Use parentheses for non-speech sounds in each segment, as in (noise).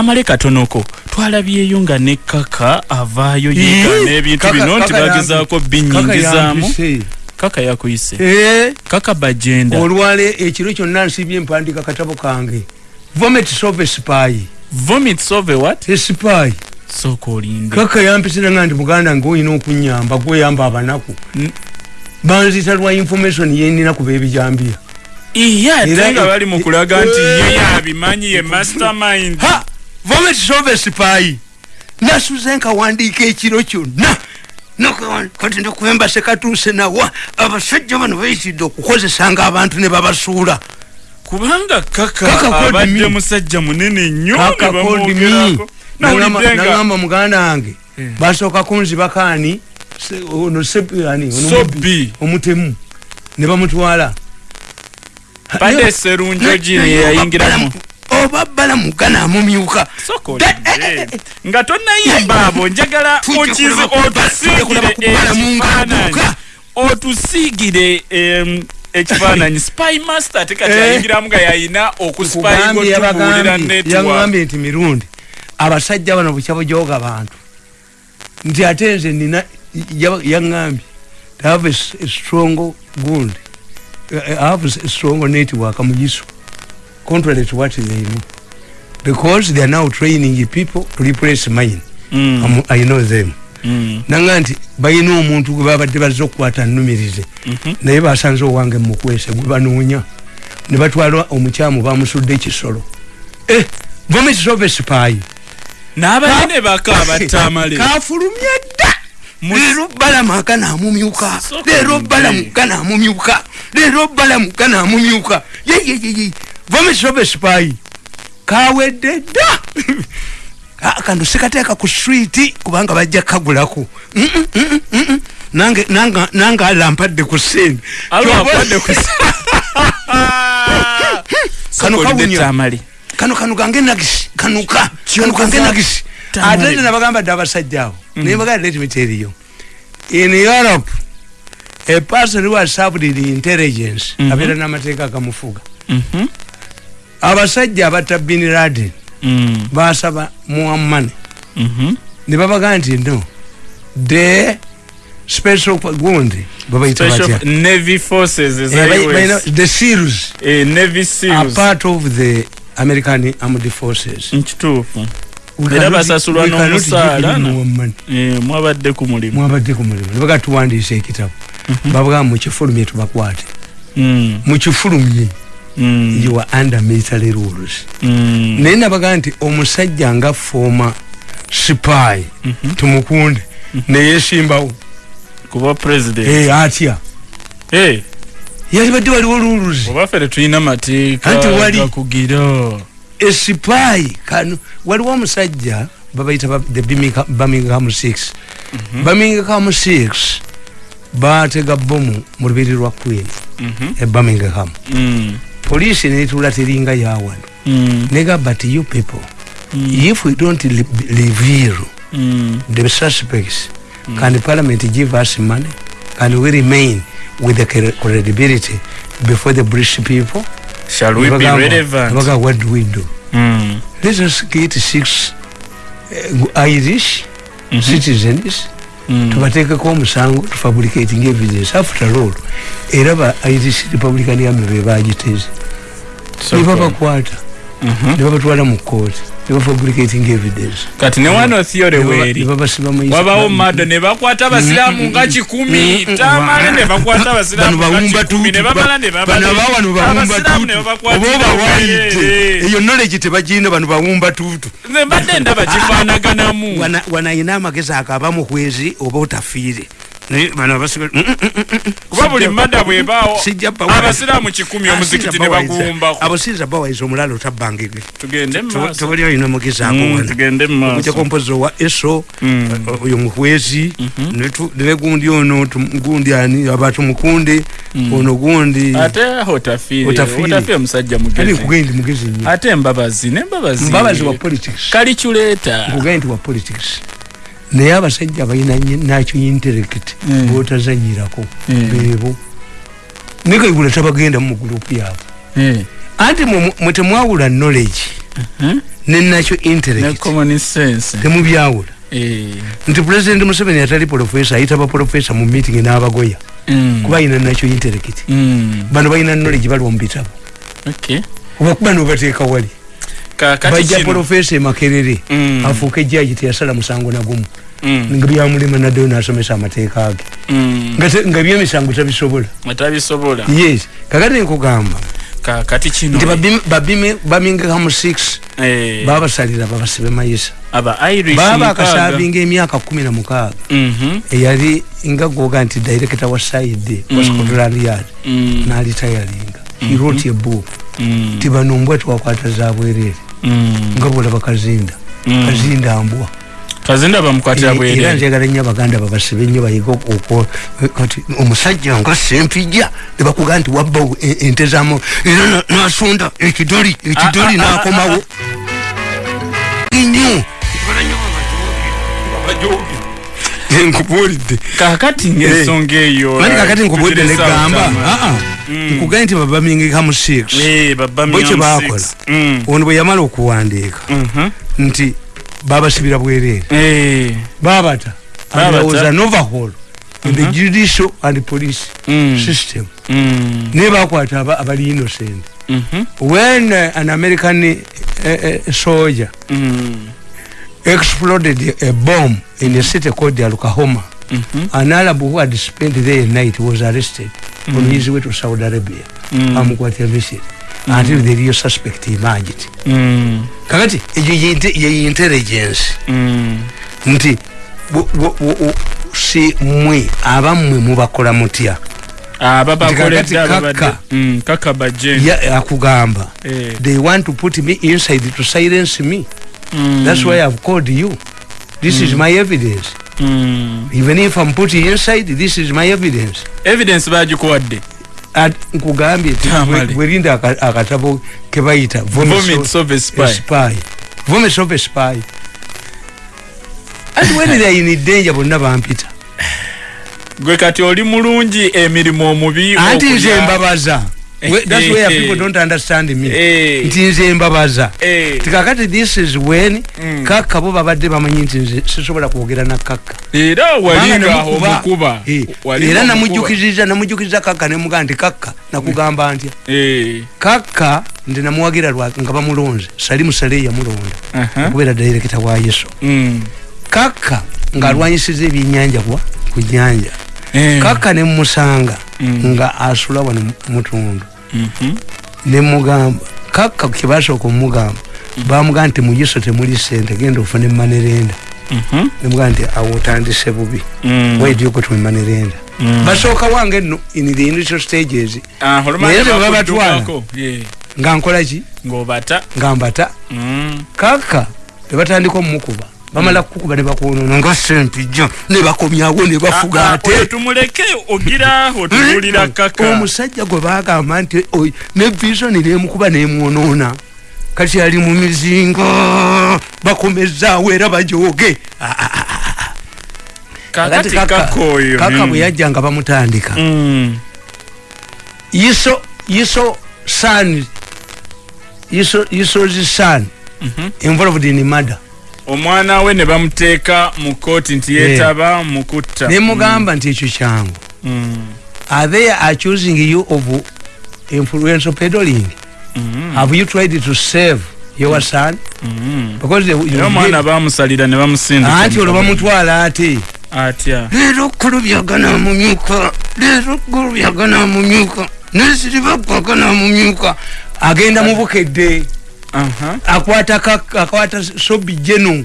amale katonoko twalabyeyo nga ne kaka avaayo Ii, yeekana ebintu kaka- bino nti bagezaako binyingizaamu kaka yakuyise. Eh, kaka bajenda. Olwale ekiro kyonna nsibye mpandiika katabo kange. Vomit sove sipayi vomits over what? Esipayi sooka olinde. Kaka yampisiranga nti muganda nga olina okunyamba gweyamba abanaku. Banzita lwa information yenina kuba ebijambia iya ate nga bali mu kulaga nti ye yabimanyi ye mastermind vomit sove sipayi nasuze nkawandiika ekiro kyonna kati ndikuembase katuuse nawa abasajja bano bayitidde okukozesanga abantu ne babasuula kubanga kaka Kaka called abadde me. musajja munene nnyo ne kaka called me. bamwogerako. Nawulidde nga nagamba muganda wange. Eh. basooka kunzibakaani se- ono mubbi, omutemu. Ne bamutwala. Badde serunjo gini yayingiramu oba bala mugana amumyuka Sooka Da- olinde. nga tonayimba abo njagala okizi otusiigire ekifaananyi. otusiigire ekifaananyi. (laughs) Spy master ate kati Eh. ayingiramu nga yayina okuspyinga Kugambye, otubuulira yabagambye network. yagambye nti mirundi abasajja bano bukyabujoga bantu nti ate nze nina ya- yaŋŋambye to have a, strong gund have a strong network mugiso contrary to what they know. Because they are now training people to replace mine. Mm, I'm- I know them. Mm, nanga nti balina omuntu gwe babadde bazze okukwata nnumirize mhm. naye basanze owange mukwese gwe banoonya. Ne batwala omukyamu bamusudde ekisolo. Eh, vomitisobe sipayi n'abanene baka abattamale (laughs) kafulumye dda! Leero balamuka namumyuka. Soka leero nde. balamuka namumyuka. Leero balamuka namumyuka. Yeyeyeye vomitisobe sipayi. Kawedde dda. (laughs) Ah, kano sikateeka ku switi kubanga bajja kagulaku Mm, mm, mm, nange nange alampadde ku ku (laughs) Kano kawunya. kano kano gange nagisi kanuka kano Kyokoza- nagisi ate nze nabagamba dde abasajja abo. Naye bagala let me tell you. In europe a person who has served in intelligence Mhm. abeera n'amateeka agamufuga. Mhm, abasajja abatta bin laden mm, basaba muammane mhm. ne babagaa nti no the special gundi Special batya? navy forces Eh, the seals. Eh, navy seals. part of the american armed forces. Nkituufu. Era basasulwa n'omusaala. Eh, mwabadde ku mulimu. Mwabadde ku mulimu. Nebaga tuwandiisa ekitabo. Babugaa mukifulumye tubakwate. Mm, mukifulumye mm, you are under military rules. Mm. naye nabaga nti omusajja nga fooma sipayi tumukunde neyesimbawo kuba president. Eh, atya? Eh, yali badde waliwo rules. Oba ffe tetulina mateeka Anti wali. gakugira esipayi kano waliwo omusajja babayita ba- the Birmingham- birmingham 6 birmingham 6 batega bomu mu lubiri lwa queen. Mhm, e birmingham. Mm, poliisi netula teringa yawano mm, nega but you people. Mm, if we don't reveal mm. the suspects can parliament give us money? Can we remain with the cre- credibility before the british people? Shall we be Nebagamba- relevant? Nebaga, what do we do? Mm, let us get six uh, irish mhm, citizens mm. Tubateekeko omusango tufabricating evidence after all era ba irish republican army bebagiteze So nebabakwata Mhm. nebabatwala mu kooti nebafabricating evidence. Kati ne wano theory weeri wabawo mado ne bakwata abasiraamu nga kikumi tamale ne bakwata ne ne ne obawayite obwereere. eyo knowledge tebagirina bano bawumba nze mbadde ndaba kifaanaganamu Wana- wanayina amagezi agaba muhwezi oba otafiire naye bano abasiga- Mm, mm, mm, mm, mm. kuba buli madda bwebaawo abasiraamu kikumi Ah, omuzikiti ne baguwumbako abo siyinza bawayiza omulala otabbangege tugende mu maaso. tebali alina mugezi ako Mm, wana tugende mu maaso. okujjako mpozi owa eso Mm. uh, oyo muhwezi ne gundi ono gundi ani aba tumukunde ono gundi ate otafiire Otafiire. otafiire musajja kale mugezi nkugaye ndi mugezi nnyo ate embabazi nembabazi mbabazi wa politics kalikyuleeta nkugaye nti wa politics naye abasajja balina nakyo intellect Mm. botazanyirako Mm. beebo nekaigula tabagenda mu gurupu yaabwe. Eh, anti mwe- mwe temwawula knowledge nenakyo ne intellect common sense. Temubyawula. Eh, nti pulezidenti museveni atali profesa ayita baprofesa mu meeting n'abagoya. Mm, kuba ayina nakyo intellect mm, bano balina knowledge baliwo mu bitabo. Okay. oba kuba nobateeka wali bajja profesa emakerere Mm. afuuka ejjaji teyasala musango nagumu Mm, nga byamulema naddeyo nasomesa amateeka ge mm, Nga byemisango tabisobola yes. Kakati nkugamba kakati kino nti babimi- babimi- bamingamu 6 eh, babasalira babasibe mayisa. Baba akasavinga emyaka kumi na mukaaga Mhm, eyali nga goga nti director wa side wa scotland yard. Nalitayalinga he wrote a book. Mm, ti bano mbwa twakwata za bwerere nga bwolaba kazinda. Mm. kazinda mbwa kazinda bamukwatira era bwere njagala nnyo abaganda babasibe nnyo bayiga okwo kati omusajja nga sempijja nebakuga nti wabbawo e- ente zamu era na- nasonda ekidoli ekidoli Ah, ah, ah, nakomawo. nnyo nkubulidde kakati ngaensonga eyo mani kakati nkubulidde tuteresa negamba obutama. nkugaye nti babamingikamu 6 Eh, baba Bwe kye Miam baakola. Six. Mm, ono bwe yamala okuwandiika mhm. nti babasibira bwereere Eh, babata was an overhaul in the judicial and police mm, system. Mm, ne bakwata aba- abali innocent. Mhm, when uh, an american uh, soldier mm, exploded a bomb in a city called Oklahoma mhm, an arab who had spent there a night was arrested on his way to saudi arabia. Mm. amukwatira misiri until the real suspect emerged. Mm, kakati ye ye intelligence. Mm. nti si mwe abammwe mubakola mutya? Aba bakoledde kakati ababadde kaka. Mm, kaka Ya- akugamba. Eh, they want to put me inside to silence me mm, that's why i've called you. This is my evidence. Mm. even if i'm put inside this is my evidence. Evidence bagikuwadde At- nkugambye ti Tamale. bwe- bwerinda aka- akatabo kebayita vomits of a spy. spy. Vomits of a spy. And when they in danger bonna bampita. (sighs) Gwe kati oli mulungi emirimu omubi anti okulya- nze mbabaza (laughs) that's where people don't understand me Eh. nti nze mbabaza Eh, tikakati this is when Mm. kakka bo babadde bamanyi nti nze sisobola kwogera na kakka era Kubanga walinga namukuba. omukuba Eh, era namujukiriza namujukiriza kakka nemugaa nti kakka nakugamba ntya kakka nti namuwagira nga bamulonze salimu sale yamulonda aha. okubeera direkita wa yesu Mm. kakka ng'alwanyisiza ebyenyanja kwa ku nyanja kakka nemusanga Mm. nga asula wano mutundu. Nemugamba kakka kyebasooka omugamba bamugamba nti mu yesu temuli sente genda ofune manerenda nemugamba nti awo otandise bubi Mm. to manerenda Mm. basooka wange nno in the initial stages Ah, olumanya Naye ze bwe babatwala. bakuddukako. Eh, nga nkola ki ng'obata nga mbata Mm. kakka tebatandika omumukuba bamala kukuba ne bakwonona nga sempijja ne bakomyawo ne bafuga Ah, ah, ate. tumuleke ogira otubuulira kaka. Omusajja gwe bagamba nti ne visoni nemukuba nemwonoona kati ali mu mizinga bakomezaawo era bajoge kakati kaka oyo kaka Mm. bwe yajja nga bamutandika. Mm. iso iso son iso iso's son Mhm. involved in murder omwana we ne bamuteeka mu kooti nti yeetaba mu kutta nemugamba nti ekyo kyangu. Mm. are they accusing you of influential peddling? Mm. have you tried to save your son? Mm. because they- you- era omwana bamusalira ne bamusindika anti olwo bamutwala ate? Atya? Leero kulubyaga namumyuka leero kulubyaga namumyuka nesiribakwaka namumyuka agenda mubukedde. Akwata sobi jeno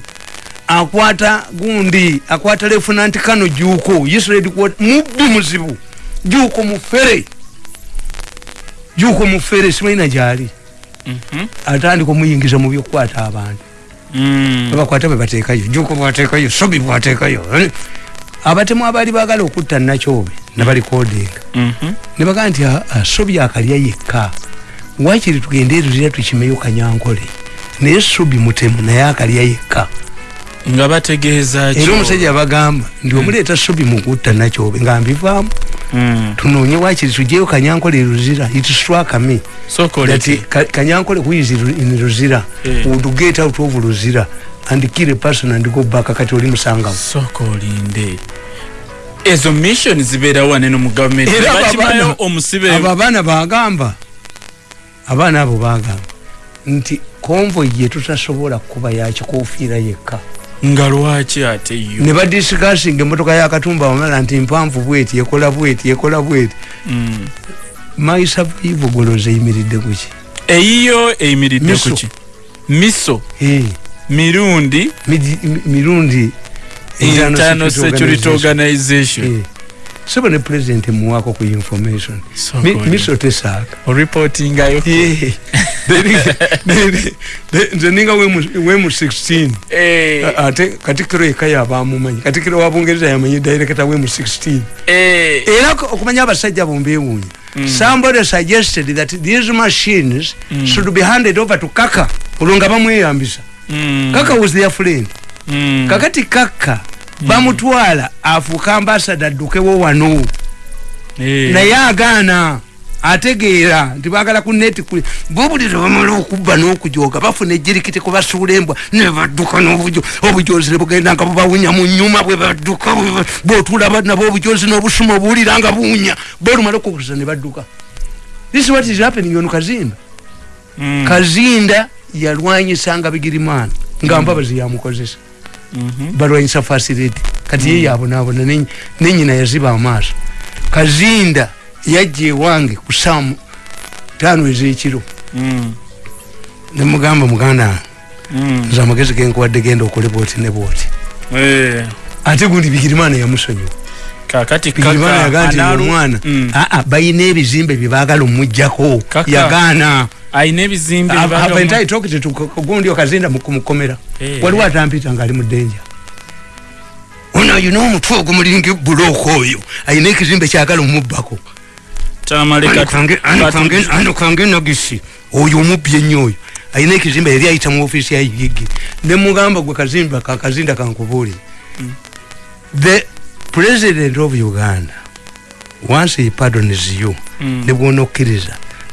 akwata gundi. Akwata lefunanti kano juuko israeli mubbi muzibu. Juuko mufere. Juuko mufere simaina gyali Mhm. atandika omuyingiza mu byokukwata abantu. Mm. babakwata bebateekayo juuko bwateekayo sobi bwateekayo. Abatemu abaali baagala okutta nakyobe nabalikodinga Mhm. nebagaa nti "Ah, ah, sobi akalya yekka wakiri tugende eruzira tukimeyo kanyankole. Naye sobi mutemu naye akalya yekka. Nga bategeeza era omusajja abagamba ndi omuleeta subi mukutta nakyobe nga mbivaamu. Mm. tunoonye wakiri tugyeyo kanyankole ruzira itiswakame sokoleti that kanyankole who is in ruzira Eh. would get out of ruzira and kill a person and go back. Kati oli musangamu sokolinde ezo mission zibeerawo waneno mu gavumenti bakimayo omusibe abo abaana bagamba abaana abo bagamba nti konvoyi gye tutasobola kuba yakikofiira yekka. Nga lwaki ate yo? Ne badisikasinga emotoka yakatumba wamala nti mpanvu bweti ekola bweti ekola bweti. Mm. maisavivo goloza eyimiridde kuki eyiyo eyimiridde kuki miso. Eh, mirundi. Mirundi. Internal security organization Sebo ne president muwako ku information. Miso tesaaka oripotingayo Eh, nze- ninga wemu- wemu 16 Eh, ate katikiro yekka yabamumanyi katikiro wa bungereza yamanyi director wemu 16 eh, era okumanya abasajja bombewuunya somebody suggested that these machines should be handed over to kaka olwo nga bamweyambisa. Mm, kaka was their friend. Mm, kakati kaka bamutwala afuuka ambasada addukewo wano. Eh, naye agaana ategeera nti bagala ku neti kuli. Bobuli tebamala okubba n'okujooga bafuna ejirikiti kubasuula embwa ne badduka n'obujo obujozi ne bugenda nga bubawunya mu nyuma bwe badduka bwe- bwotula nabo obujozi n'obusuma obuwulira nga buwunya. Bolumala okukusa ne badduka. This is what is happening ono kazinda. Mm, kazinda yalwanyisanga bigirimana nga mbabazi yamukozesa. mhm, balwanyisa facility kati ye yabonaabona ne- nenyina yaziba amaaso. Kazinda yajja ewange ku saamu tano ezekiro. Mm, nemugamba muganda mm, nze amagezi genkuwadde genda okole bwoti ne bwoti. Eh, ate gundi bigirimana yamusonyiwa. Kakati bigirimana yagaa nti omwana Mm. aa balina ebizimbe byebagala omugjako Kaka. yagaana alina ebizimbe gundi okazinda kumukomera Eh. waliwo atampita ngaali mu ddenja ono ayina omutwe ogumulinga ebulooka oyo. Ayina ekizimbe kyagala omubbako kange nagisi oyo omubbi ennyo oyo. Ayina ekizimbe yali ayita mu ofiisi ya yigi. Nemugamba gwe kazimba kakazinda kankubuulire the president of uganda once he pardons you Mm.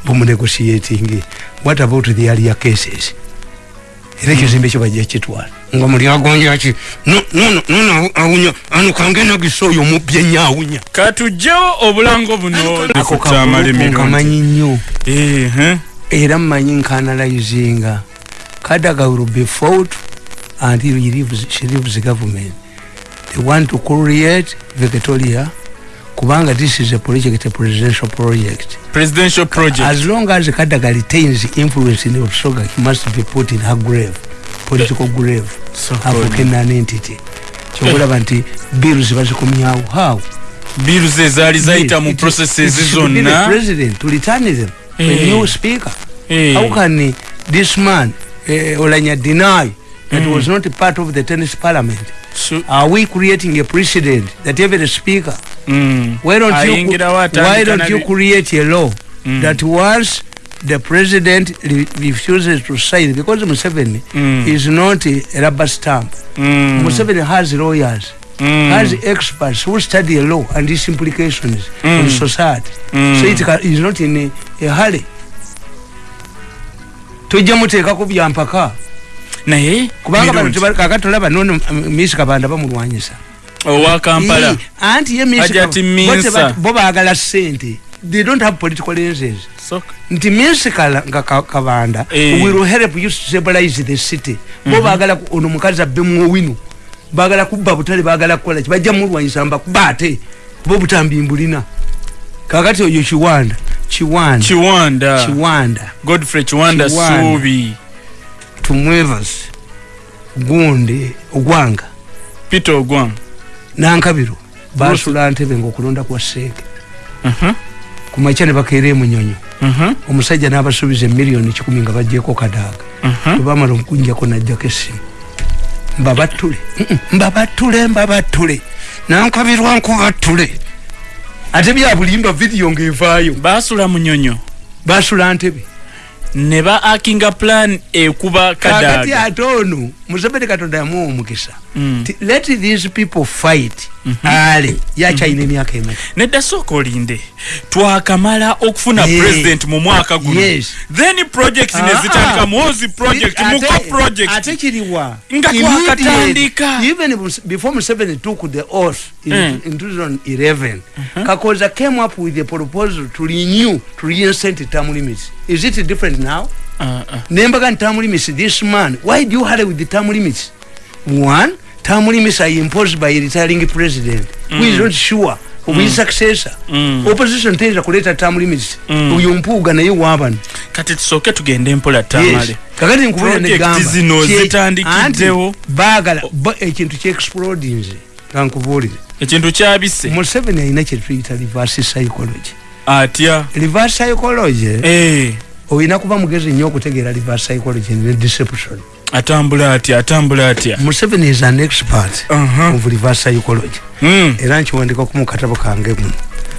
Ne bwona okkiriza bumunegotiating. What about the earlier cases? Era ekizimbe ekyo bajja kitwala. Nga muli agonjaki nono awunya ano kange nagisi oyo omubbi ennyo awunya katujjewo obulango buno. Ako Tamale kabuluku mirundi. nkamanyi nnyo. Era mmanyi nkanalizinga kadaga will be fought until he leaves, she leaves the government. They want to create victoria kubanga this is a project a presidential project. Presidential project. As long as kadaga retains influence in Busoga, he must be put in her grave political grave So avuke good. nan entity kyokulaba nti bills bazikomyawo how? Bills ezaali zayita mu processes the zonna. president to return them a Eh. new speaker. Eh, how can this man uh, olanya deny that Mm. was not part of the tennis parliament su- are we creating a precedent that every speaker mm. why don't you, why don't you create a law Mm. that once the president re refuses to sign because Museveni Mm. is not a rubber stamp Mm. Museveni has lawyers Mm. has experts who study law and its implications Mm. on society Mm. so it is not in a, a hurry tojja muteekako byampaka naye kubanga bano kakati tolaba nono misi kabanda bamulwanyisa owa kampala. Anti ye Miss bo bo baagala sente they don't have political lenses nti ka- kabanda Eh. will help you stabilize the city. Bo baagala ku- ono mukazi abbemu owino baagala kubba butale baagala kukola ki? Bajja mulwanyisa mbakuba ate kuba obutambi mbulina. Kakati oyo kiwanda kiwanda. Kiwanda. Kiwanda. Godfrey Kiwanda. suubi tumwevas gundi ogwanga peter ogwang. nankabiro basula ntebe ngaokulonda kwa seeke Mhm, kumakya ne bakeera emunyonyo mhm, omusajja n'abasuubiza emiliyoni kikumi nga bajjeeko kadaaga mhm. bwebamala okunjako najjako essimu. Mbabattule Mm-mm, mbabattule mbabattule nankabirwa nkubattule ate bya bulimba vidiyo ng'evaayo. Baasula munyonyo. Basula ntebe ne ba akinga plan ekuba kakati kadaaga ate ono museveni katonda yamuwa omukisa Mm. Let these people fight ale yakyalina emyaka emeka nedda sooka olinde twakamala okufuna Yeah. president mu mwaka guno Yes. then project Ah, nezitandika muhozi project muko project ate kiriwa Nga twakatandika. Even before museveni took the oath in, Mm. in 2011 kakoza came up with a proposal to renew to reinstate term limits is it different now Ah, ah. nembaga limits this man why do you hurry with the term limits one term limits are imposed by retiring president. Who is not sure? Of his successor? Mm. opposition teza kuleta term limits Mm. uyo mpuuga naye wabano kati tusooke tugende mpola Yes. tamale kakati Project negamba zitandikiddewo. baagala ba- ekintu kyexplodinze kankubuulire ekintu kyabise museveni alina kyetuyita reverse psychology. Atya? Reverse psychology? Eh, olina kuba mugezi nnyo okutegeera reverse psychology ne deception atambula atya atambula atya? Museveni is an expert Aha. of reverse psychology. Mm, era nkiwandika ku mukatabo kange muno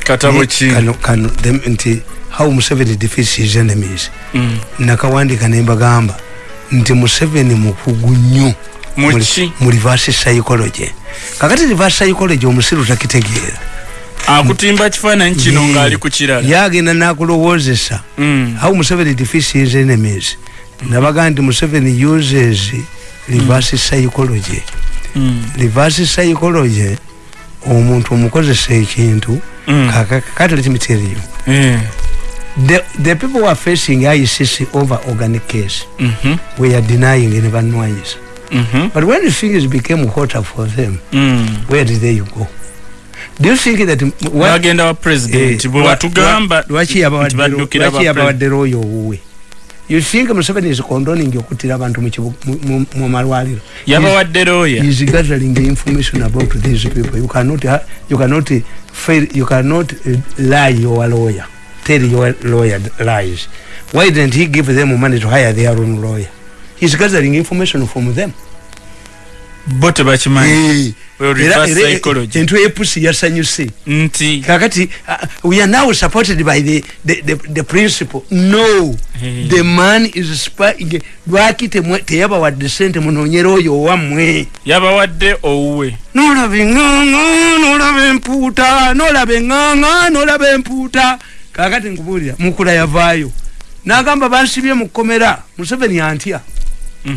katabo ki? kano- kano, them- nti how museveni defeats his enemies. Mm. nakawandika nembagamba nti museveni mukugu nnyo mu reverse psychology. Kakati reverse psychology omusiru takitegeera. Akutimba kifaananyi kino ng'ali ku kirala. yagenda nakulowoozesa Mm. how museveni defeats his enemies nabaga nti museveni uses reverse psychology Mm. reverse psychology omuntu omukozesa ekintu Mm. kakati Eh. the, the people who are facing ICC over organic case Mhm. we are denying in Vanwayis. Mhm. But when things became hotter for them, Mm. where did they go? Do you think that what, bagenda wa president eh, bwe lwa- batugamba lwa- lwaki nti yabawadde baddukira lwaki ba yabawadde royo owuwe you think museveni is condoning okuttira abantu mu malwaliro? Yabawadde looya is gathering information about these people. You cannot you cannot fail you cannot uh, lie your lawyer. Tell your lawyer lies. Why didn't he give them money to hire their own lawyer? He's gathering information from them bo tebakimanyi. Well, Era- reverse era- psychology. entwe yepusi yasanyuse nti. Kakati uh, we are now supported by the, the, the, the principle no. Hey. the man is spying lwaki teyabawadde sente munonyera oyo owammwe yabawadde owuwe. Nolaba eŋŋaŋa nolaba empuuta nolaba eŋŋaŋa nolaba empuuta kakati nkubuulira mukula yavaayo. Nagamba bansibye mu kkomera. Museveni antya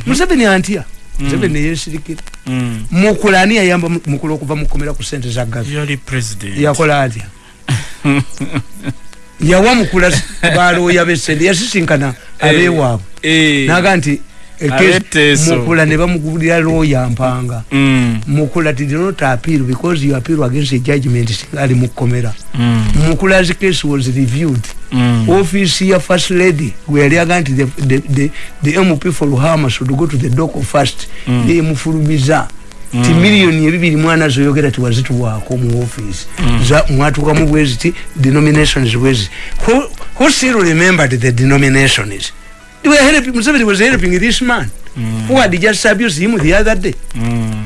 museveni antya museveni neyesirikira Mm. mukula ani yayamba mu- mukula okuva mu kkomera ku sente za gavi yali president yakola atya (laughs) yawa mukula balooya besente yasisinkana abeewaabwe Eh. naga nti eh. Mukula ne bamugulira looya mpanga. Mm. mukula did not appeal because you appeal against a judgment singa ali mukomera. Mm. mukula's case was reviewed. Mm. office ya first lady gwe yali aga nti the, the, the, the mp for luhama should go to the doco first. Mm. yemufulumiza ti miliyoni ebibiri mwana zoyogera tiwazituwaako mu office. Za- mwatuukamu bweziti denominations bweziti who, who still remembered the denominations They were helping, Museveni was helping this man who had just abused him the other day Mm.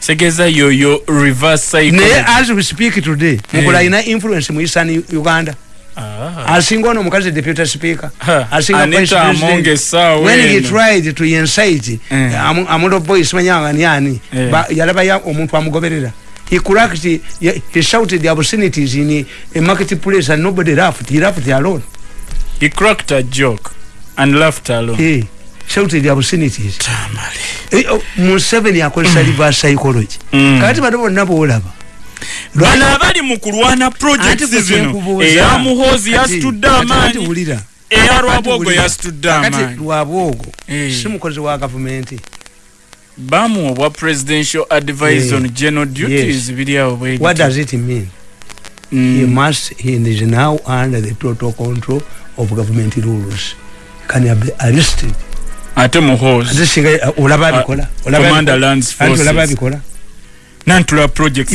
segeza yoyo reverse naye psychology as we speak today mukula alina influence mu eastern uganda Ah. asinga ono omukazi deputy speaker Ha, asinga Anita vice president. Amonge essaawa when he tried to incite Eh. amu- amulo boys manyanga ni ani Eh. Ba- yalaba ya omuntu amugoberera he cracked he, he shouted the obscenities in a marketplace and nobody laughed he laughed alone he cracked a joke and laughed alone. He shouted the obscenities. Tamale. Eh, oh, museveni akozesa reverse psychology. Mm. kakati bano bonna boolaba bano abali mu kulwana projects zino. eya muhoozi Kati- yasitudde kati- kati amaanyi. wulira. eya Kati lwabwogo yasitudde kakati amaanyi. Lwabwogo Eh. si mukozi wa gavumenti. Bamuwa obwa presidential advice Eh. on general duties. Biri awo bwe what does it mean? Mm. he must he is now under the total control of government rules can be arrested ate singa olaba abikola Olaba Commander abikola? Lands Anti olaba Forces. abikola nantula projects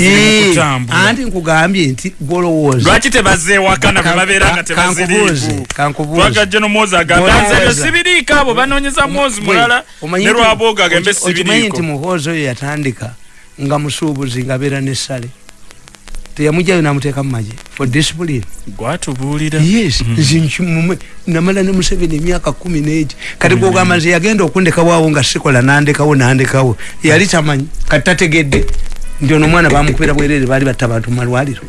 kutambula anti nkugambye nti golowooza lwaki tebazeewakana bwe babeera nga tebaziriiku kankubuuze twagajja nomwozi agamba Golowooza. nze ebyo sibiriiko abo banoonyeza mwozi mulala ne lwabwogo agambe okimanyi nti sibiriiko muhoozi oyo yatandika nga musuubuzi nga abeera n'essale teyamugjayo namuteeka mumaje for discipline. Gwatubuulira. Yes zinkimume namala ne museveni emyaka kumi negi kati gwogamba nze yagenda okundekawaawo nga sikola nandekawo nandekawo yali tamanyi kati tategedde. Nti ono omwana bamukubira bwerere baali batta bantu mumalwaliro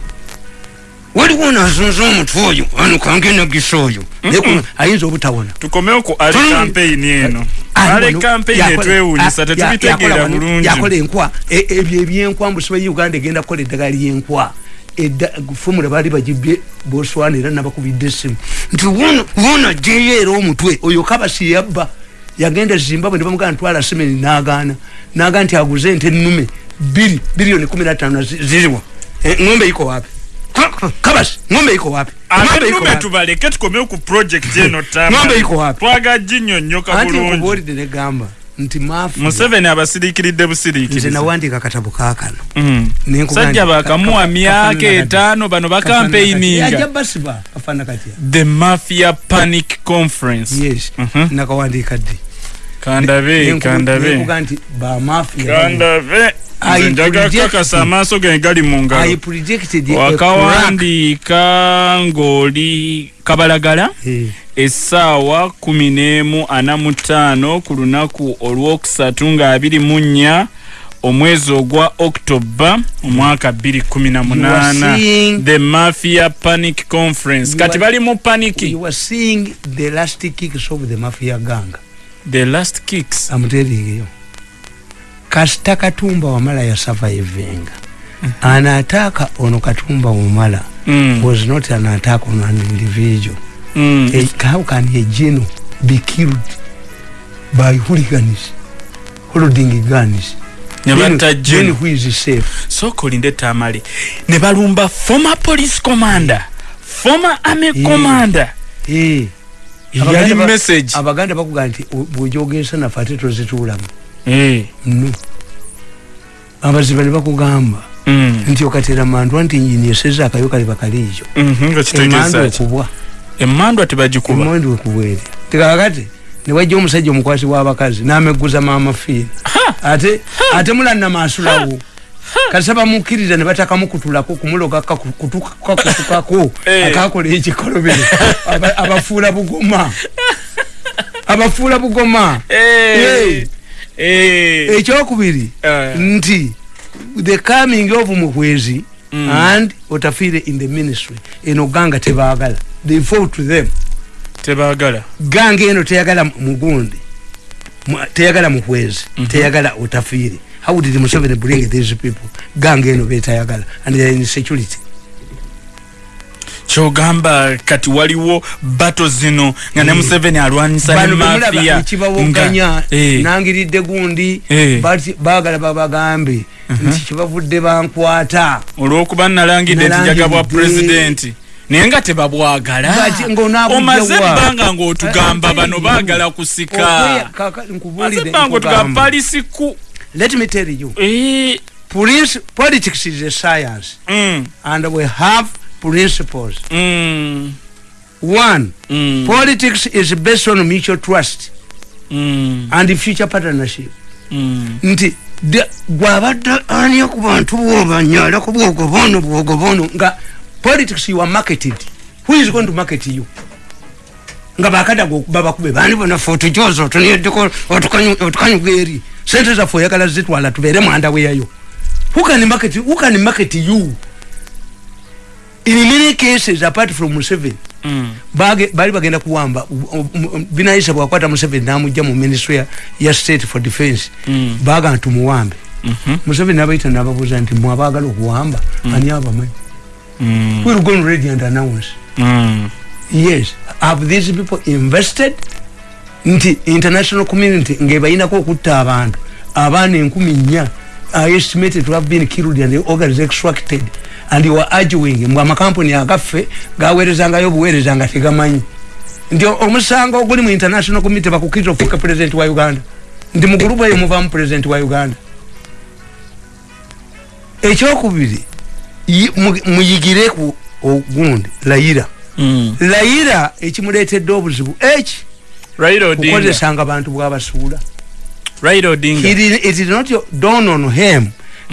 waliwo nazunza omutwe oyo ano kangenagisa oyo ayinza obutawona. Tukomewo ku Mm. campaign eno. Campaign yakola- etwewunyisa tetubitegeera bulungi. yakola enkwa. E- ebyo ebyenkwa mbusiba uganda egenda kukola eddagala lyenkwa. Fomula baali bagibye boswana era nabakubidde essimu. Nti wono wono ajjeyo era omutwe oyo kabasi yabba. Yagenda zimbabwe ne bamugana ntwala semeni nagaana. Naga nti aguze ente ennume biri biliyoni kumi natano zi- ziriwa. Eh, ng'ombe iko wapi kabasi ng'ombe iko wapi? Ng'ombe tubaleke tukomewo ku project (laughs) eno tama. Ng'ombe iko wapi? twaga ginyonyoka anti bulungi. nkubuulidde negamba nti mafia museveni abasiriikiridde nze busiriikirizi nawandika katabo kakano Mm. Nenkugamba sajja nti bakamuwa ka- ka- myaka kafaanana etaano bano kati. Kafaanana kati. bakampeininga Ajja basiba kafaana katya the mafia panic conference. Yes. Mhm. nakawandiika ddi kandabe kandabe. nti bamafia kandabe. I nze njaga kakasa amaaso ge gali mu ngalo. Wakawandiika ng'oli kabalagala. Essaawa kumi n'emu ana mu ttaano ku lunaku olwokusatu nga abiri mu nnya omwezi ogwa october omwaka bbiri kumi na munaana. seeing- the mafia panic conference. Kati bali mu paniki? you are seeing the last kicks of the mafia gang the last kicks. Amuteringeyo kasita katumba wamala yasurvivinga anaataaka ono katumba wamala. Mm, was not an attack on an individual. Mm. a, how can a geno be killed by hooligans holding guns? Ne Then- batta then Jeno. who is safe? Sooka olinde tamale. Ne balumba former police commander former army commander yali message. abaganda bakuga nti bwojogesa naffe ate tozituulamu Eh, no abaziba ne bakugamba. Mm, nti okatera mandwa nti nyini eseza akayo kali bakaliijo mhm, ki okubwa emandwa tebagikuba emandi okubwere tikakati newajja omusajja omukwasi w'abakazi n'amegguza maamafiina ate ate mulanna maasulawo kasa bamukkiriza ne batakamukutulako kumuloga kakutukako (laughs) Eh. akakola ekikolobero Aba- abafuula bugoma. Abafuula bugoma. Ekyokubiri eh, nti the coming of muhwezi Mm. and otafiire in the ministry eno ganga tebaagala. They fought to them. Tebaagala. Gange eno teyagala mugundi Mu- teyagala muhwezi teyagala otafiire how did museveni bring these people? Gange eno betayagala and they are in security. Kyogamba kati waliwo bato zino nga ne Eh. museveni alwanyisa ne bemulaba mafiya ekibawoganya Eh, nangiridde gundi Eh. bati- baagala babagambe. Nti kibavudde bankwata. Olwokuba nalangidde nti Nalangidde. njaga bwa pulezidenti naye nga tebabwagala. Omaze ebbanga ng'otugamba Eh, bano baagala kusika. kaka- maze nkubuulire ebbanga otugamba nkugamba. Let me tell you Eh, police politics is a science mm, and we have principles mm, one mm, politics is based on mutual trust mm, and future partnership mm. nti de- gwabadde anya ku bantu bwobanyala ku bwogobono bwogobono nga politics you are marketed who is going to market you nga bakadaga babakube bani bonafe otujoza otuniyeddeko otukanyuga eri sente zaffe oyagala zitwala tubeere mwanda weyayo who can market, who can market you in many cases apart from museveni Mm. bali bagenda kuwamba binayisa bwakwata museveni namujja mu ministry ya, ya state for defense Mm. baga ntumuwambe Mhm. museveni nabaita nababuuza nti mwabagala okuwamba ani abamanyi Mm. we'll go on ready and announce Mm. yes have these people invested nti international community ngebayinako okutta abantu. Abaana enkumi nnya are estimated to have been killed and the organs extracted. And you are arguing mbw amakampuni agaffe gaweerezangayo obuweereza nga tegamanyi nti omusango oguli mu international community bakukiriza ofuuka president wa uganda. Nti mu gulupu eyo muvaamu president wa uganda. Ekyokubiri yi- mu- muyigireku ogundi layira Mm. layira ekimuleetedde obuzibu eki. Kukozesanga bantu bwabasuula. It is- not dawn on him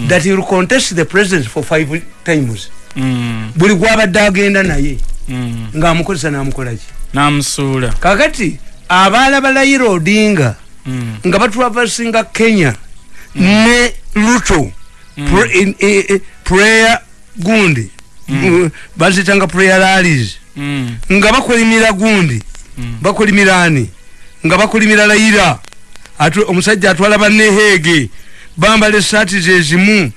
that he will contest the president for five times. Mm. buli gwabadde agenda naye Mm. ngaamukozesa namukolaki namusuula. Kakati abaala balayira odinga Mm. nga batulavasinga kenya ne luto Pre- in- eh, eh, prayer gundi Uh, bazitanga prayer rallies Mm. nga bakolimira gundi bakolimira ani nga bakolimira layira omusajja atwala banneheege bambala esaati zezimu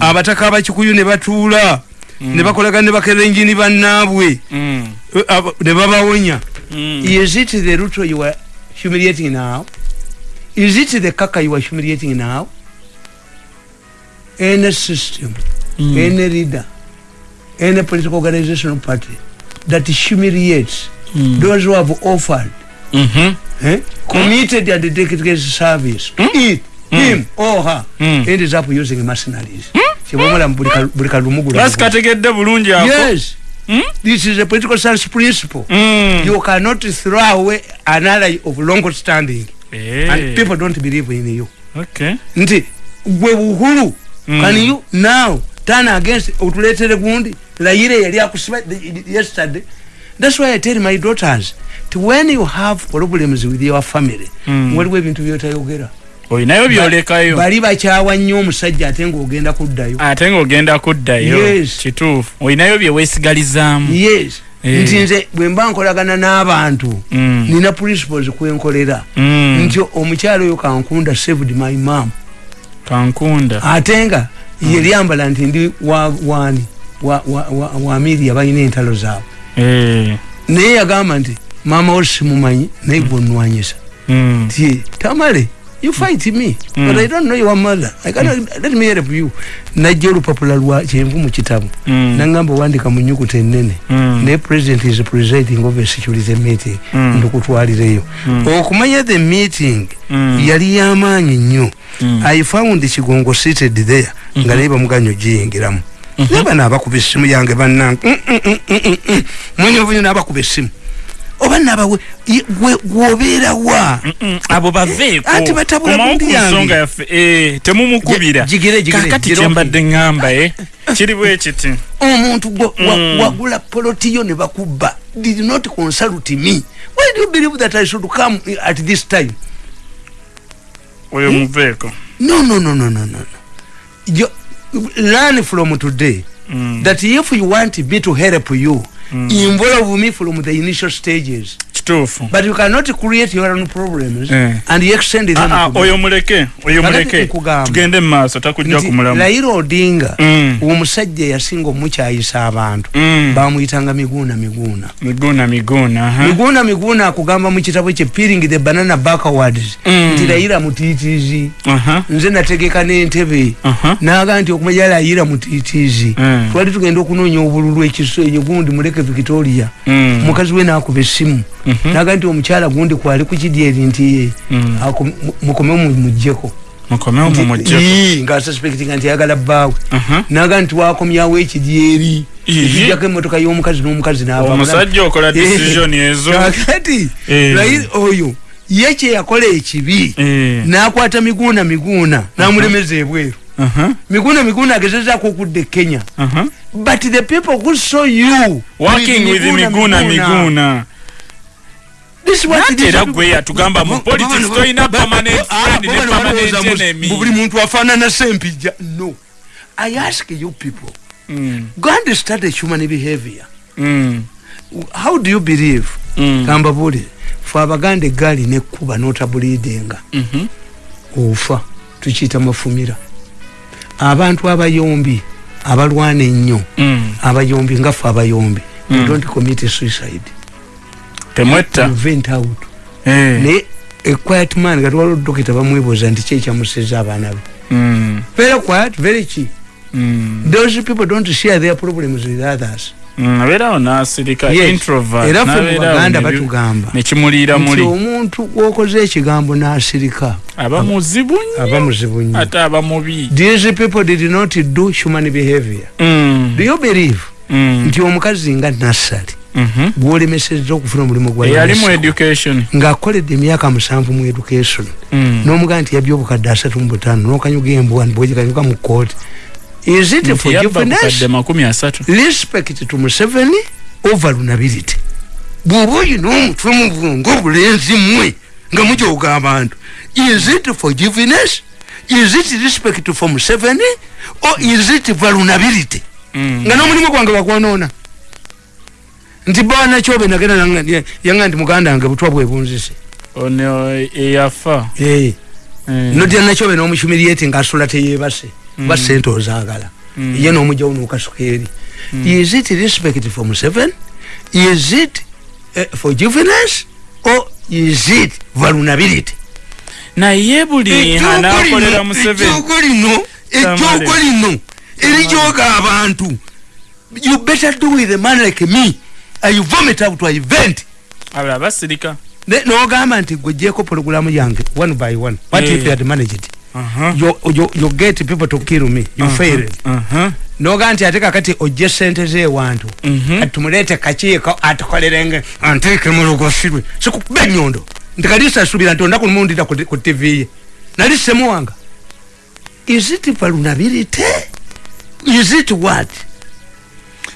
abataka abakikuyu ne batuula ne bakolagana ne bakerenjini bannaabwe Mm. Eh, ne babawonya Mm. is it the ruto you are humiliating now is it the kaka you are humiliating now any system Mm. any leader any political organizational party that humiliates Mm. those who have offered committed and dedicated service. To it him. Or her Mm. ends up using mercenaries. Kyebamala buli kalumugula basi kategedde bulungi ako. Yes. Mm? this is a political science principle. Mm. you cannot throw away an ally of long standing. Eh. and people don't believe in you. Okay. nti gwe buhulu Mm. can you now turn against otuletere gundi? Layire yali akusiba yesterday. That's why i tell my daughters to when you have problems with your family Mm. waliwo ebintu byotayogera olinayo byolekayo bali bakyawa nnyo omusajja ate ngaogenda kuddayo ate ngaogenda kuddayo Yes. kituufu olinayo byeweesigalizaamu yes Eh. nti nze bwe mba nkolagana n'abantu Mm. nina principles kwenkolera Mm. nti omukyalo oyo kankunda saved my mam kankunda ate nga ye lyambala nti ndi wa- wani wa- wa- wa- wa miria balina entalo zaabwe Eh. naye yagamba nti maama wo simumanyi naye gwenwanyisa Mm. ti tamale you fight me Mm. but i don't know your mother I cannot, let me help you najja olupapula lwa kyenvu mu kitabu Mm. nangamba owandika mu nyukuta ennene Mm. naye president is presiding over a security meeting Mm. ndikutwalireyo okumanya the meeting Mm. yali yamaanyi nnyo Mm. i found kigongo seated there nga naye bamuganya ogiyingiramu naye bano abakuba essimu yange bannange Mm, mm, mm, mm, mm, mm. mwenye obunyoni abakuba essimu oba nabawe ye- gwe- gwobeera wa? Mm, abo baveeko. Ati batabula Komawo bundi ku yange. nsonga yaffe eh, temumukubira. Kakati kyembadde ŋŋamba eh. kiri bwe kiti. Omuntu Mm. wagula polotiyo ne bakubba. Did not consult me. Why do you believe that i should come at this time? Oyo muveeko. No no no no no no learn from today Mm. that if you want me to help you involve me from the initial stages kituufu but you cannot create your own problems Eh. and you extend them Ah, ah, oyo muleke oyo muleke tugende mu maaso takujja kumulamu Raila Odinga Mm. omusajja yasinga omukyayisa abantu Mm. bamuyitanga miguuna miguuna miguuna miguuna aha. miguuna miguuna akugamba mu kitabo kye peeling the banana backwards Mm. nti Raila mutiitiizi Aha. nze nategeka n'entebe Aha. naga nti okumanya layira mutiitiizi Mm. twali tugenda okunoonya obululu ekiso eyo gundi muleke victoria Mm. mukazi we nakuba essimu Mhm. Naga nti omukyala gundi kwali kukidyeri nti Mm. mu- mukome mumugjeko nga suspectinga nti ayagala bbaawe Aha. naga nti wakomyawo ekidyeri ekijjako emotoka y'omukazi n'omukazi n'ava omusajja okola Eh. decision ezo kakati Eh. Oyo ye kyeyakola ekibi Eh. nakwata miguuna miguuna namulemeza ebweru Aha. miguuna miguuna agezezaako okudda e kenya but the people who saw you working with miguuna miguuna era gwe yatugamba mu politics ba- permanent ah, friend ne permanent enemy. buli muntu afaanana sempijja no i ask you people Mm. go and study human behavior Mm. how do you believe Mm. kambabulire fe abaganda eggaali nekkuba notabuliidinga Mhm. ofa tukiyita mafumira abantu abayombi abalwana ennyo Mm. abayombi nga ffe abayombi Mm. don't commit suicide temwetta We vent out Eh. naye equiet man kati waliwo dokita bamwebuuza nti kyekyamuseza abaana be Mm. very quiet very chi Mm. those people don't share their problems with others Mm, abeerawo n'asirika Yes. introvert era ffe mu n'abeerawo baganda ne batugamba nekimuliira nti muli omuntu gwokoze ekigambo n'asirika aba muzibu nnyo aba muzibu nnyo ate aba mubi these people did not do human behavior Mm. do you believe Mm. nti omukazi nga nassali Mhm. Gwolemesezza okufuna omulimu ng'akoledde emyaka musanvu mu education. Mm. n'omugamba nti yabya obukadde asatu mu butaano n'okanyuga embwa bwegikanyuka mu kooti is it Nti yabba forgiveness? bukadde makumi asatu. Respect to museveni or vulnerability bw'oba oyina omutwe mu bwongo obulenzi mmwe nga mujooga abantu is it forgiveness? Is it respect for museveni? Or is it vulnerability Mm. nga n'omulimu gwange bakwonoona nti banakyobe nagenda nanga- yanga nti muganda wange butwa bwe bunzise. Ono eyafa Eh, Eh. nodira nakyobe n'omuhumiriati ngaasula teyebase ba sente ozaagala Mm. ye n'omugjawo n'okasuka eri is it respect for museven is it uh, forgiveness? Or is it vulnerability? Naye buli anakolera museveni ejjoogo lino erijooga abantu. You better do with a man like me uh, you vomit out to event abala basirika n'ogamba nti gwejjeeko pologulamu yange one by one what Eh. if you had managed it Aha. you, you, you get people to kill me you Aha. failed Aha. noga nti ate kakati ojje sente zewantu Mhm. atumuleete kakiiko atukolerenge anteeke mulugosirwe sikukuba enyondo nti kalisasubira nti ondaku lumundira ku tv ye nali semuwanga is it vulnerability is it what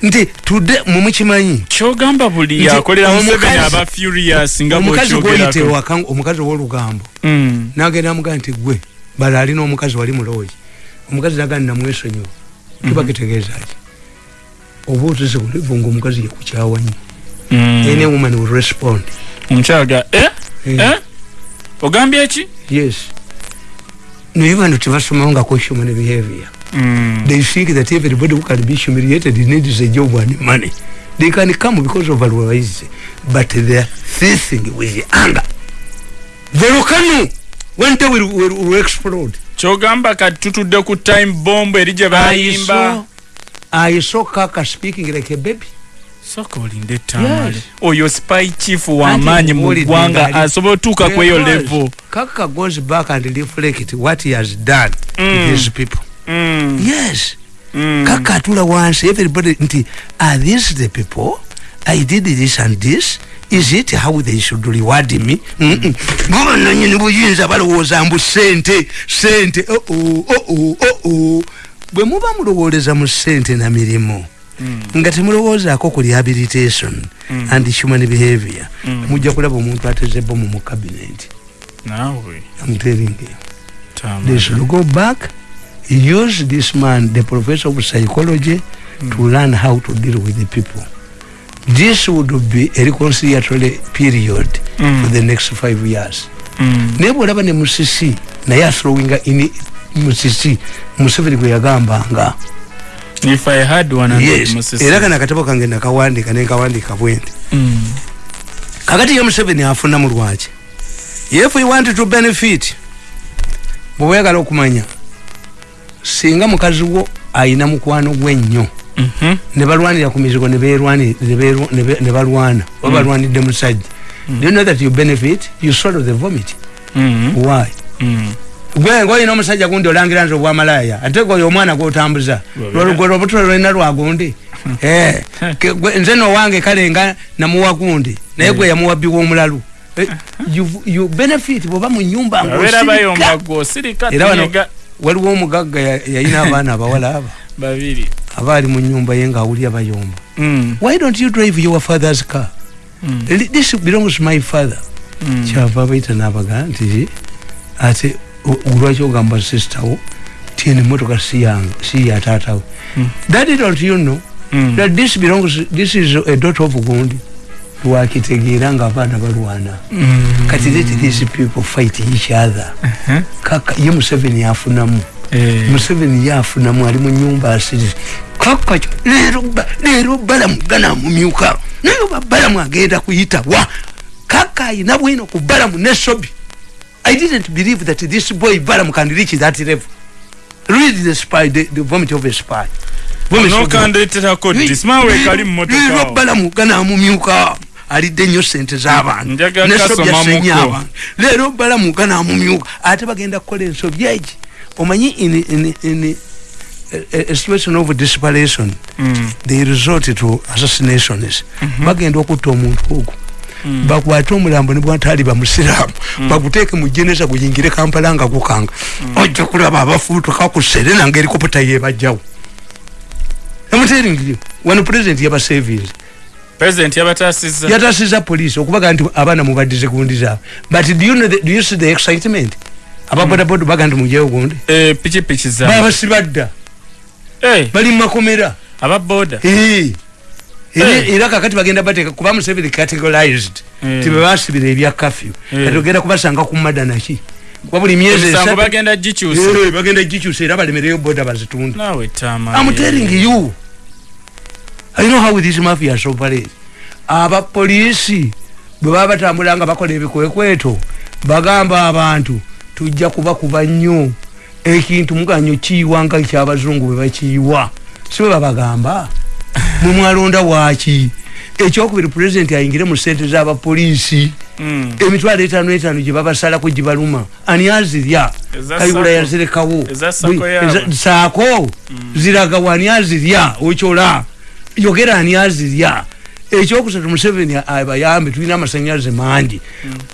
nti tudde mumukimanyi kyogamba buli Nti akolera museveni aba furious nga omukazi gwoyita bwokyogerako ewaka omukazi owolugambo. Mm. nagenda amugaa nti gwe bala alina omukazi wali mulooyi omukazi nagaa namwesonyiwa kiba kitegeeza ki? Oba otese bulivu nga omukazi yekukyawa nnyo Mm. any woman will respond. Omukyaga eh? Eh. Eh? ogambye ki? Yes. Naye bano tebasomawo nga ko human behavior Mm. they think that everybody who can be humiliated needs a job and money they can come because of otherwise but they are facing with anger the volcano one day will, will, will explode kyogamba kati tutudde ku time bomb eri gye I bayimba I saw Kaka speaking like a baby. soka olinde tamale Yes. oyo spy chief wamaanyi mu Anti- ggwanga Oli- asobola otuuka ku eyo Because level Kaka goes back and reflect what he has done Mm. with these people. Mm. Yes. Mm. Kaka atula wansi everybody nti are these the people? I did this and this. Is it how they should reward me? Bo nanyini buyinza balowooza mbu sente sente bwe muba mulowooleza mu sente na mirimu Mm. nga temulowoozaako ku rehabilitation and human behavior mujja kulaba omuntu ateze bomu mu cabinet naawe I'm telling you they should go back use this man the professor of psychology to learn how to deal with the people this would be a reconciliatory period Mm. for the next five years Mm. naye bwolaba ne musisi naye athrowinga in musisi museveni gwe yagambanga if i had one and yes Moses- era kana akatabo kange nakawandika nenkawandika bwenti Mm. kakati ye museveni afuna mu lwaki if we want to benefit bweweyagala okumanya singa mukazi wo ayina mukwano gwe nnyo Mhm. ne balwanira ku mizigo ne balwana oba balwanidde musajja. Do you know that you benefit? You swallow the vomit. Mm. why? Mm. gwe ngaolina omusajja gundi olangira nti obwamalaya ate gwe oyo omwana gwotambuza Lwabera. lwolugwe lwobutulo lwolina lwagundi (laughs) Eh, nze nowange kale nga namuwa gundi naye gwe yamuwa biwomulalu Eh, (laughs) you- you benefit bwoba mu nyumba gwosirika Era tunyega waliwo omugagga ya- yalina (laughs) abaana abawala aba babiri aba ali mu nyumba ye ngaawulira bayomba Mm. why don't you drive your father's car Mm. This belongs my father Mm. kyava baita nabaga nti ate olwaki ogamba sistawo tieni motoka si ya taatawe Mm. that don't you know Mm. that this belongs this is a daughter of gundi lwakitegeera nga abaana balwana Mm. kati let these people fight each other. Uh-huh. kaka ye museveni yafunamu. Eh. museveni yafunamu ali mu nyumba asiri. Kaka kyo leero ba- leero balamu ganamumyuka naye oba balamu agenda kuyita wa? Kaka ayina bwino ku balamu ne sobi i didn't believe that this boy balamu can reach that level. Read the spy the, the vomit of a spy. Nokandeeterako disimawe kali mu leero motoka balamu ganamumyuka alidde nnyo sente z'abantu. Njagala ne sobi kasomamuko. asenye abantu. Leero balamu ganamumyuka ate bagenda kukola ensobi. Egi omanyi in, a, a situation of desperation Mm. they resort to assassinations. Bagenda okutta omuntu ogwo. Bakwate omulambo ne bwataali bamusiraamu. Baguteeke mu jeneza guyingire kampala nga gukanga. Ojja kulaba abafuutuka ku serena ngaerikoputa yebajjawo you wano president yaba service president yabatasiza. Yatasiza police okubaga nti abaana mubaddize gundi zaabwe. But do you, know the, do you see the excitement? Ababodaboda baga nti mujeyo gundi eh pikipiki za baba sibadda eh. Bali mumakomera ababoda Eh. Era- kakati bagenda bateeka kuba museveni categorized Eh. tebebasibira ebya kafyu Eh. kati ogenda kubasanga ku madanaki kuba buli myezi bagenda gikyusa era balemereyo boda tama I'm telling you. I know how these mafias operate. abapoliisi bwe baba batambula nga bakola ebikwekweto bagamba abantu tujja kubakuba nnyo ekintu muganyo kiyiwa nga ekyabazungu bwe bakiyiwa. Si bwe babagamba? (laughs) Mwe mwalonda waaki? Ekyokubiri pulezidenti ayingire mu sente z'abapoliisi Mm. emitwalo etaano etaano gye babasalako gye baluma. Ani azirya? Kayibula yazirekawo saako ziraga wani azirya? Okyola yogera ani azirya? Ekyokusatu museveni abayambe tulina amasanyalaze mangi.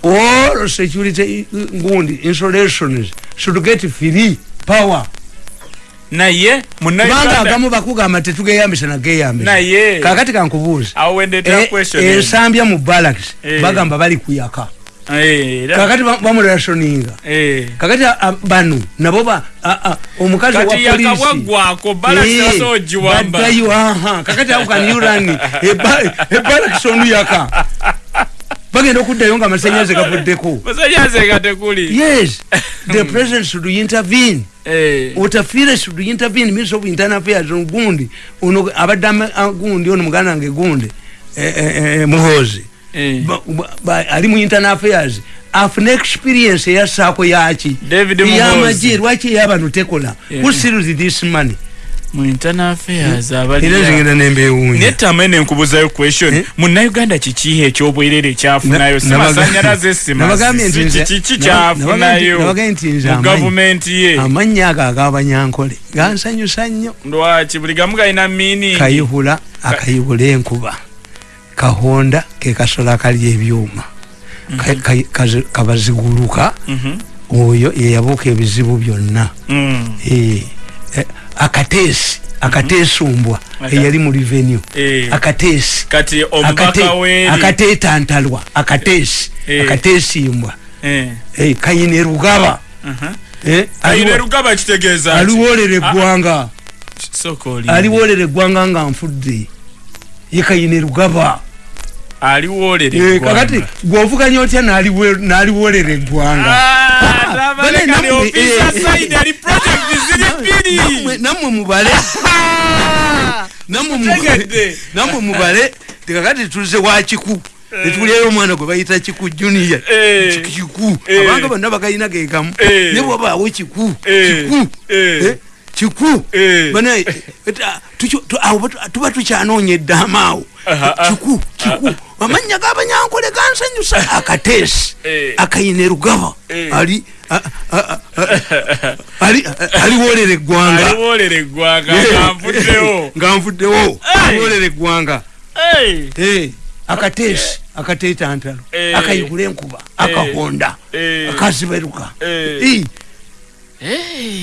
All security ngundi installations should get free power. Naye kubanga agamu bakugamba tetugeyambisa nageyambisa. Kakati kankubuuza wendetera E- eno. ensambya mu barracks Eh. bagamba bali kuyaka kakati ba- bamulasoninga eh. kakati a- bano nabo ba a- a- omukazi wa kati polisi yakabwaggwako Eh, kakati run (laughs) ebalakisonu yaka. Bagenda okuddayo nga amasanyaze gavuddeko. Yes (laughs) the president should intervene. Utafire should intervene minister of internal affairs gundi ono abadde ama- a- gundi ono muganda wange gundi eh, eh, eh, ali mu internal affairs. Afune experience eyasaako yaki? Yamaje lwaki eyabano tekola? Yeah. who steals this money? Mu internal affairs era abali zingenda nembewunya netama ene nkubuzayo question. Eh? munauganda kikiha ekyobwerere kyafunayo? Si Na- nabaga- masanyalaze si nabagambye nti nze- kiki naba- kyafunayo? nabagambye nti nze mu amanyi- gavumenti ye. Amannya ago agabanyankole gansanyusa nnyo lwaki? Buli gamu galina miiningi kayihula akayihula enkuba kahonda ke kasolo akalya ebyuma. Ka- ka- kazi- kabaziguluka Mhm. oyo yeyabuuka ebizibu byonna. Mm. Eh, eh, akateesi akateesumbwa Aka- eyali mu revenue. Eh. akateesi. Kati Akate- omubaka weeri. akateetantalwa akateesi akateesimbwa. Eh. Eh, kayine rugaba. Mhm. Eh, ayine aliwo- rugaba kitegeeza ki? aliwoolera Ah, eggwanga. Aliwoolera eggwanga nga nfudde. Ye kayine rugaba aliwoolera Eh, kakati gwovuganya otya n'aliwoolera eggwanga Ah, nammwe, eh, bbiri Nammwe- mubale. (laughs) Nammwe mubale. Tekakati tuze wa kiku. Netulyayo omwana gwe bayita kiku junior. Eh. Ki- kiku. Eh. abanga bonna bagayina gegamu Eh. ne bwabaawo kiku. Eh. kiku. Eh. Eh, kiku. Eh. Bana, eh, eh, tuki- tu- awo batu- tuba tukyanoonya eddaama awo ah. kiku kiku. Amannya g'abanyankole gansanyusa akateesi. Eh. akayine rugaba Eh. ali a- a- a- ali aliwoolera eggwanga. Eh. nga nvuddewo (laughs) aliwoolera eggwanga. Eh, akateesi. Akateetantalo. Eh. akayigula enkuba. Akahonda. Eh.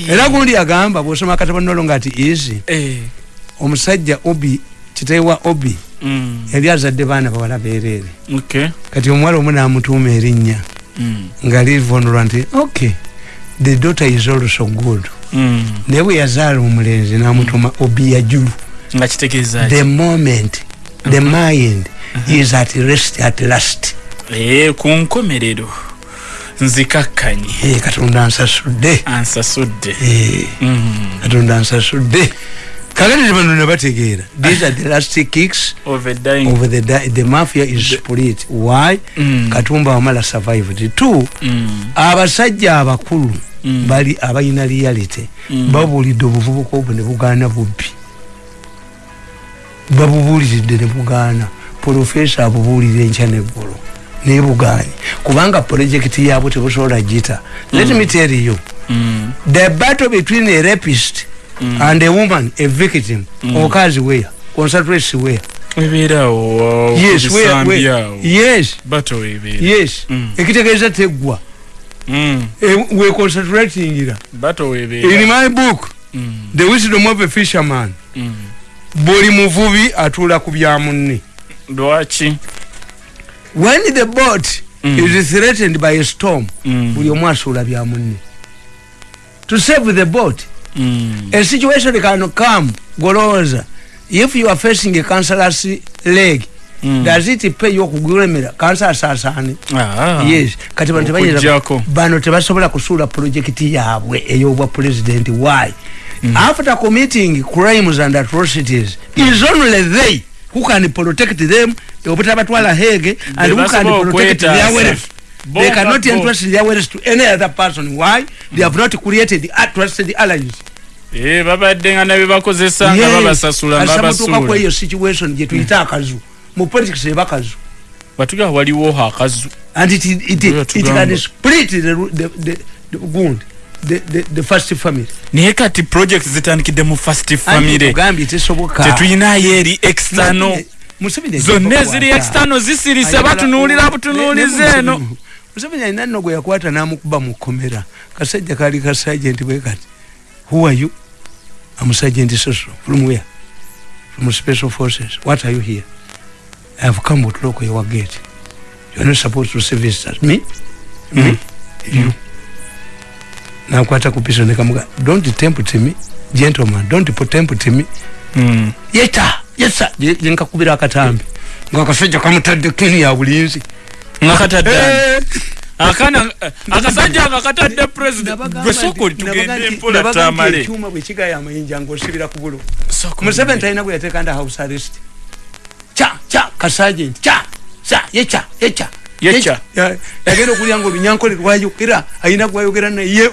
Era gundi agamba bwosoma akatabo nolo nga ati ezi Eh. omusajja obi kiteewa obi? Mm. yali azadde baana bawala bereere Okay. kati omuwala omu namutuuma erinnya. Mm. nga livunulwa nti ok the daughter is also good. Mm. naye bwe yazaala omulenzi namutuma obi yajulu nga kitegeeza the moment the mind is at rest at last. Eh, ku nkomerero nzikakkanye Eh, katonda ansasudde. Ansasudde. Eh, Mm. katonda ansasudde. Kakati bano nebategeera these are the last kicks of the, di- the mafia is split. Why? Mm. katumba wamala survived. Two Mm. abasajja abakulu Mm. bali abalina reality Mm. babuulidde obuvubuka obwo ne bugaana bubbi. Babubuuliridde ne bugaana. Profesa abubuulira enkya neggulu naye bugaanye kubanga projekiti yaabwe tebusobola gita let me tell you Mm. the battle between a rapist Mm. and a woman a victim Mm. okazi where concentrates where ebeerawo yes yes bato webeera yes Mm. ekitegeeza teggwa Mm. Eh, we concentratingira bato in webeera my book Mm. the wisdom of a fisherman Mm. buli muvubi atuula ku bya munne lwaki when the boat Mm. is threatened by a storm Mm. buli omu asuula bya munne to save the boat Mm. a situation can come golowooza if you are facing a cancerous leg Mm. does it pay you okugulemera kansa asaasaane Ah. yes kati bano tebayinza Okuggyako. bano tebasobola kusuula projekiti yaabwe ey'obwa president why after committing crimes and atrocities is only they who can protect them obutabatwala hege and who can protect their wealth. They cannot entrust their wealth to any other person. Why? They have not created trusted alliance. Eh, babadde nga nabye bakozesa nga babasasula basuula kweyo situation gye tuyita akazu mu politics eba kazu batugaa waliwo akazu and it, it, it, it tugamba. can split the, the, the, the gundi the, the, the first family. Naye kati project zitandikidde mu fast family. Ogambye tesoboka. Tetuyinayo eri external zonna eziri kukwata. external zisirise batunuulira butunuulizi ne eno. Museveni- alina nno gwe yakwata n'amukuba mu kkomera. Kasajja kaali ka sergeant bwe kati who are you? Am sergeant soso from where? From special forces. What are you here? I have come to lock your gate. You are not supposed to see visitors. Me? Me? You nakwata ku piso nekamuga don't tempt me gentleman. Don't tempt me. Mm. yeta yesa yenkakubira akatambi. Ngaakasajja kamutadde keni ya bulinzi. Nga katadde akana akasajja nga katadde president gwe soko tugende mpola tamale. ekyuma bwekigaya amayinja ngaosibira ku bulo. Museveni talina gwe yateeka nda house arrest. Ca ca kasagenti ca sa yeca yeca Yeca. Ya- yagenda okulya nga olunyankole lwayogera ayina gwayogera naye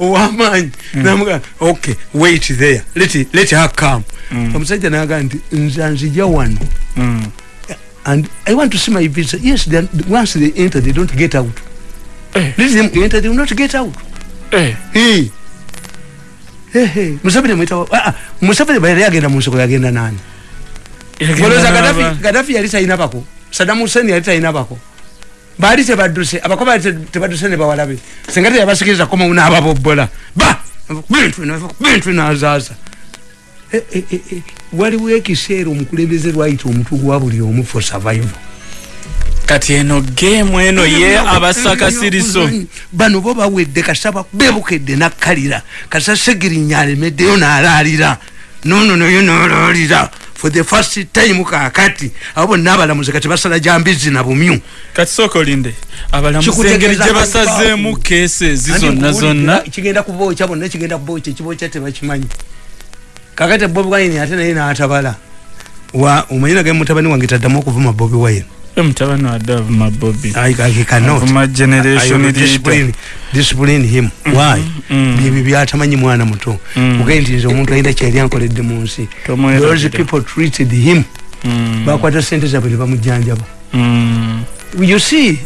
ow'amaanyi namuga okay wait there let, let her come omusajja naga nti nze nzija wano Mm. and I want to see my visa. Yes, they, once they enter, they don't get out. Eh. Let them enter, they will not get out. Eh, Hey. Hey, hey. Museveni mwita ah, ah, Museveni nsoko yagenda nani? yagenda Golooza n'aba- Gaddafi yali talina bako. Saddam Hussein yali talina bako. Baali tebadduse abako baali te- tebadduse ne bawalabe. Singa teyabasikiriza koma unaababobbola. Ba bintu na- bintu nazaaza. Eh, eh, eh, waliwo ekiseera omukulembeze lwayita omutwe gwa buli omu for survival kati eno geemu eno ye abasakasiriso bano bo bawedde kasaba bebukedde nakkalira kasa segirinya alemeddeyo n'alaalira nono nayo n'alaalira for the first time kakati abo bonna abalamuzi kati basala jambizi na bumyu. Kati sooka olinde abalamuzi engeri gye basazeemu keesi ezi zonna zonna. kigenda kubookya bonna kigenda kubookya ekibokya tebakimanyi kakati bobi wine ate naye n'atabala. Omanyi nage mutabani wange taddamu okuvuma bobi wine mutabani wadde avuma bobi I, I cannot. avuma generation I will leader discipline, discipline him. Why? Mm. ebyo byatamanyi mwana muto. Mm. ugaye nti nze omuntu alina kyali ankoledde mu nsi those people treated him. Mm. bakwata sente zabwe ne bamujjanjaba Mm. you see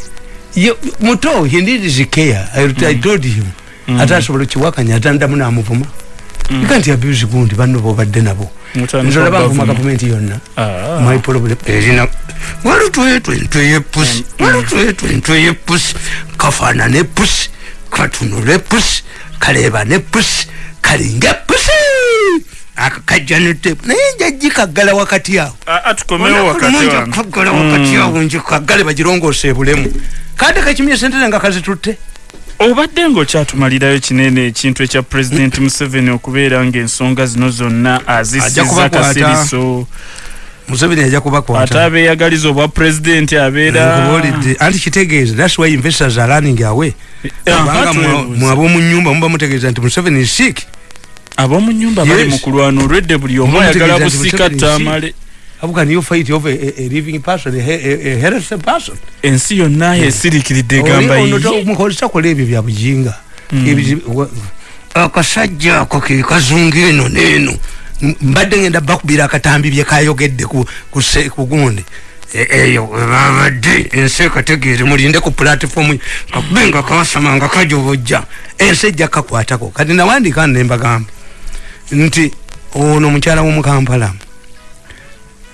muto he needs care. I, I told him. Ate asobola okiwakanya atandamu namuvuma you can't abuse gundi banno bobadde nabo. Mutandika nze olaba nvuma bavuma. gavumenti yonna. Ah. my problem erina walutwetwe ntwe yepusi walutwetwe ntwe yepusi kafaanana epusi katunula epusi kaleeba nepusi kalinga epusi akakajja netepu naye njajji kaggala wakati awo. Ah, ah, tukomewo wakati awo. nje kaggale bagirongoose ebulemu. Kante kakimye sentene nga kazitutte obadde ngaokyatumalirayo kinene ekintu ekya president (coughs) museveni okubeera ngaensonga zino zonna azisiza kasiriso. Museveni ajja ate kubakwata abeeyagaliza obwa pulezidenti abeera Nkubuulidde, anti kitegeeza thats why investors are running away. Ah, kubanga twebuuza. mwaba omu nyumba muba mutegeeza nti museveni is sick. Ab'omu nyumba bali mu kulwana olwedde buli omu ayagala mutegeeza nti how can you fight over a, a, a living person a, a, a, a healthy person. Ensi yonna yesirikiridde egamba yiye mukolesa ebyo bya bujinga. Ebizi- wa- akasajja ako ke kazunga eno neeno M- mbadde ngenda bakubira akatambi byekayogedde ku- ku se- ku gundi. E- eyo webabadde ensi ekategeere mulinde ku platifomu kakube nga kasama nga kajobojja. Ensi ejja kakwatako kati nawandika nembagamba nti ono mukyala womukampala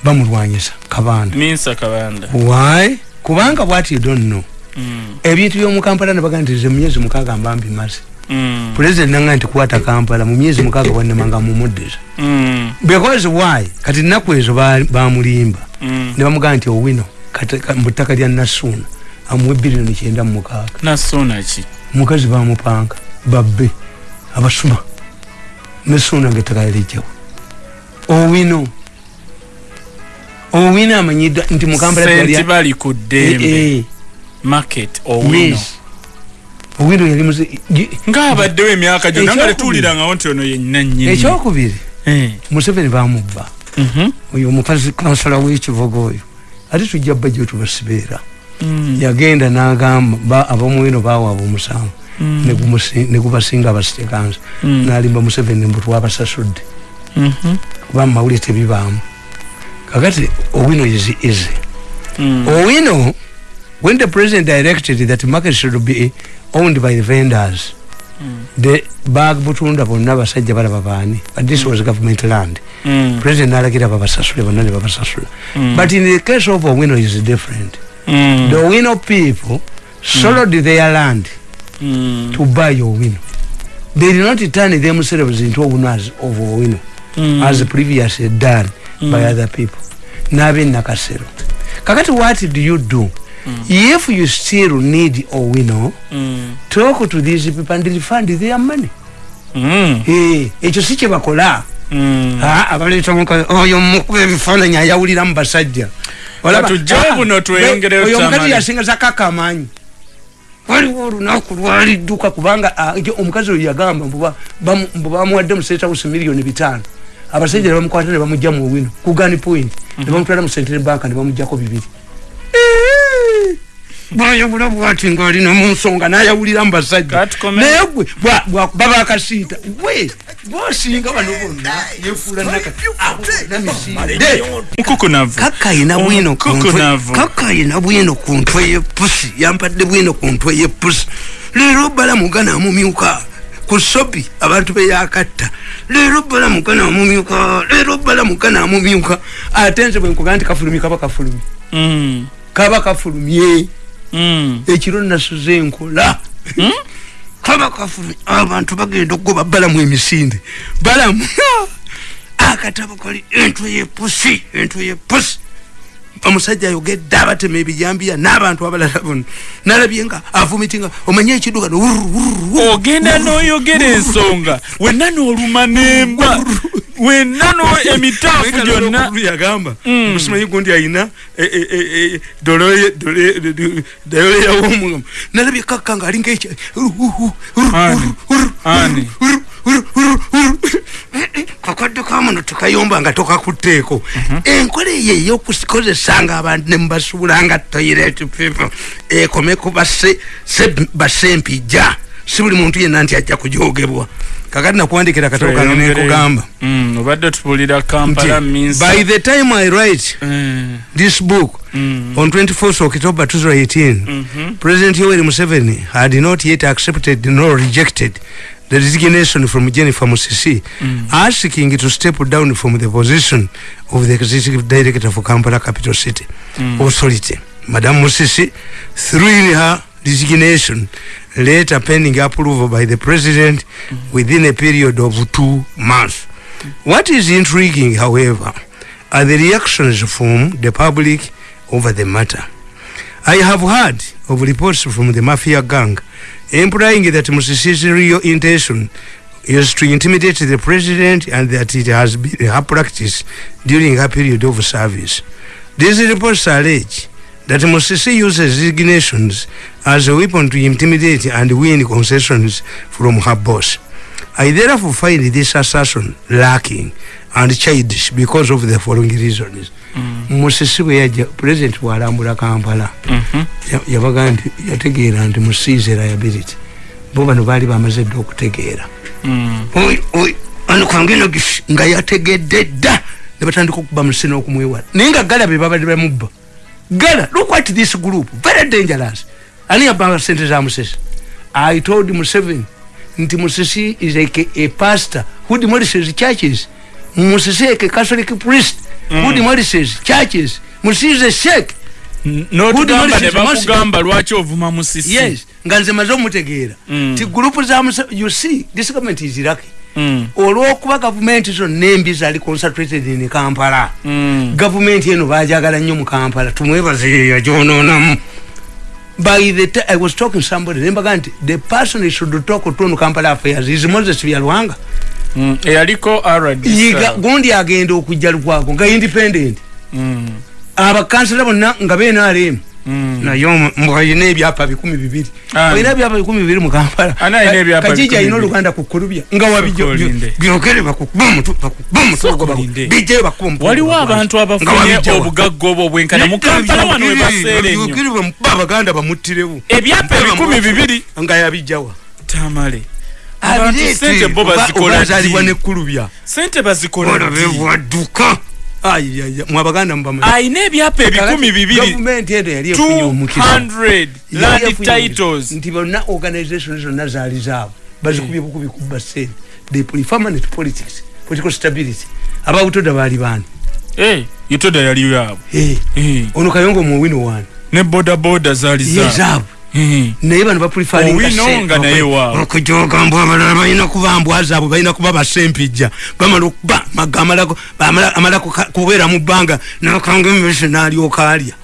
bamulwanyisa kabanda minsa kabanda why? Kubanga bwati you don't know. Mm, ebintu byomukampala nebaga nti ze mumyezi mukaaga mbambi maze mm, pulezidenti nanga nti kwata kampala mu myezi mukaaga bwanemanga mumuddiza mm. because why? Kati nnaku ezo ba- bamulimba. Mm. ne bamugamba nti owino kati- ka- mu ttaka lya nasuuna amuwe biliyoni kyenda mu mukaaga. Nasona ki? Omukazi bamupanga babbe abasuma. Nesuuna ngaettaka yalijjawo owino owino amanyiddwa nti mukambala senti bali ku ddembe. Market owino. Owino yali ngaabaddewo emyaka gyonna nga tetuwulirangawo nti ono yenna nnyini. Ekyokubiri Eh. museveni bamubba Mhm. oyo omukazi kansala w'ekivuga oyo. Ate tujja bajja tubasibeera Mm. yagenda n'agamba ba- ab'omuwino bawaaba omusango Mm. ne gumusi- ne gubasinga abasitekansa Mm. n'alimba museveni mbu twabasasudde. Mhm. kuba mumawulire tebibaamu kakati owino is easy Mm. owino when the president directed that market should be owned by the vendors the bag butunda bonna abasajja balaba baani but this was government land Mm. president nalagira babasasule bonna ne babasasula Mm. but in the case of owino is different Mm. the owino people sold their land Mm. to buy owino they did not turn themselves into owners of owino Mm. as previously done by Mm. other people nabe nakasero kakati what do you do if you still need owino Mm. talk to these people and refund their money Mm. Eh, ekyo si kyebakola Mm. Ah, abaleeta oyo mukuba ebifaananyi ayawulira mu basajja Ah, oyo omukazi tamale. yasingaza kaka amaanyi waliwo olunaku lwalidduka kubanga ah, omukazi oyo yagamba mbu bamuwadde mu state house miliyoni bitaano abasajja ne bamukwata ne bamugja mu wino ku gun point. Ne bamutwala mu central bank ne bamugjako bibiri. Bwayawula bwati ngaalina mu nsonga nayawulira mu basajja naye gwe baba akasiita. We bosinga bano bonna yefuula namisinde Mukukunavu. kakayina bwino ku ntwe- Omukukunavu. kakayina bwino ku ntwe yepusi yampadde bwino ku ntwe yepusi leero balamugana amumyuka ku sobi abantu beyakatta leero balamugana amumyuka leero balamugana amumyuka. Ate nze bwenkuga nti kafulumi kaba kafulumi Mm. kaba kafulumye. Mm. ekiro nasuze enkola (laughs) kaba kafulumye. Abantu bagenda okugoba balamu emisinde. Balamu. (laughs) Akatabo kali entwe yepusi entwe yepusi omusajja ayogedde abatema ebijambiya n'abantu abalala bonna. Nalabye nga avumitinga omanye ekidduka ogenda n'oyogera ensonga. Wenna n'oluma nemba wenna no (laughs) emitaafu gyonna yagamba Mm. okusimanyi gundi ayina dayole yawomugamba nalabye kakka nga alinga ekya Ani? Ani? kakadde kamuno tekayomba nga tokakutteeko enkola eyo eyokukozesanga abantu nemubasuulanga toilet people. Ekome ku base- se- basempija si buli muntu yenna nti ajja kujogebwa. Kakati nakuwandikira akatabo kange nenkugamba Mm, obadde tupulira kampala by the time i write Eh, this book mm, on 24th october 2018 mhm, president yoweri museveni had not yet accepted nor rejected the resignation from jennifer musisi Mm. asking to step down from the position of the executive director for kampala capital city Mm. authority. Madam musisi through in her resignation later pending approval by the president within a period of two months what is intriguing however are the reactions from the public over the matter I have heard of reports from the mafia gang implying that Musisi's real intention is to intimidate the president and that it has been her practice during her period of service. These reports allege that Musisi uses resignations as a weapon to intimidate and win concessions from her boss. I therefore find this assertion lacking and childish because of the following reasons. musisi bwe yajja president bwalambula kampala. Mhm, ya- yabaga nti yategeera nti musiize liability bo bano baali bamaze dda okutegeera. Mm, Oi, oi, ano kangeno gifi nga yategedde dda. Ne batandika okuba musisi n'okumwewala naye nga gala be babadde bamubba gala look at this group very dangerous. Ani yabanga sente za musisi i told museveni nti musisi is like a pastor. Who demolishes churches? Musisi like a catholic priest. Who demolishes churches? Musisi is a sheikh. N'otugamba Good ne knowledge bakugamba lwaki ovuma musisi yes nga nze maze omutegeera. Mm. ti gurupu za you see this government is lucky Mm. Olwokuba gavumenti zonna embi zali concentrated in kampala Mm. gavumenti eno bajagala nnyo mu kampala tumwebaze yeyo gyononamu by the time i was talking to somebody nembaga nti the person who should talk to on kampala affairs is moses byalwanga Mm. eyaliko yiga gundi agenda okujja lukwago nga independent Mm. abakansala bonna nga benaremu Mm. Naye mbwalina ebyapa bikumi bibiri. Olina ebyapa bikumi bibiri mu kampala. Ani alina ebyapa kajiji bibiri? oluganda kukulubya nga wabijo Kukulinde. byogere bakukuba omutu bakukuba omutu Kukulinde. bijjeyo bakuba omutu waliwo abantu abafunye obugagga obwo obwenkana. Mu kampala wano webaseera ennyo byogere bamukuba abaganda bamuttirewo. Ebyapa ebikumi bibiri. Nga yabijjawa tamale. Abantu sente bo bazikola ddi? nekkulubya sente bazikola ddi? ayaya mwabaganda mubamanyi ayina ebyapa ebikumi bibiri. gavumenti eno yali efunye omukisa. 200 land titles. Nti bonna organization zonna zaali zaabo bazikubye bukubi kubba sente the permanent politics political stability. Ababutoda baali baani Eh, yutoda yali yaabwe Eh, Eh, ono kayongo muwino waani ne boda boda zaali zaabwe naye bano Owino nga naye waabwe. okujogambw abalala balina kuba mbwa zaabwe balina kuba basempijja. Bamala okuba maga amala kubeera mu bbanga nakanga emese n'alyoka alya.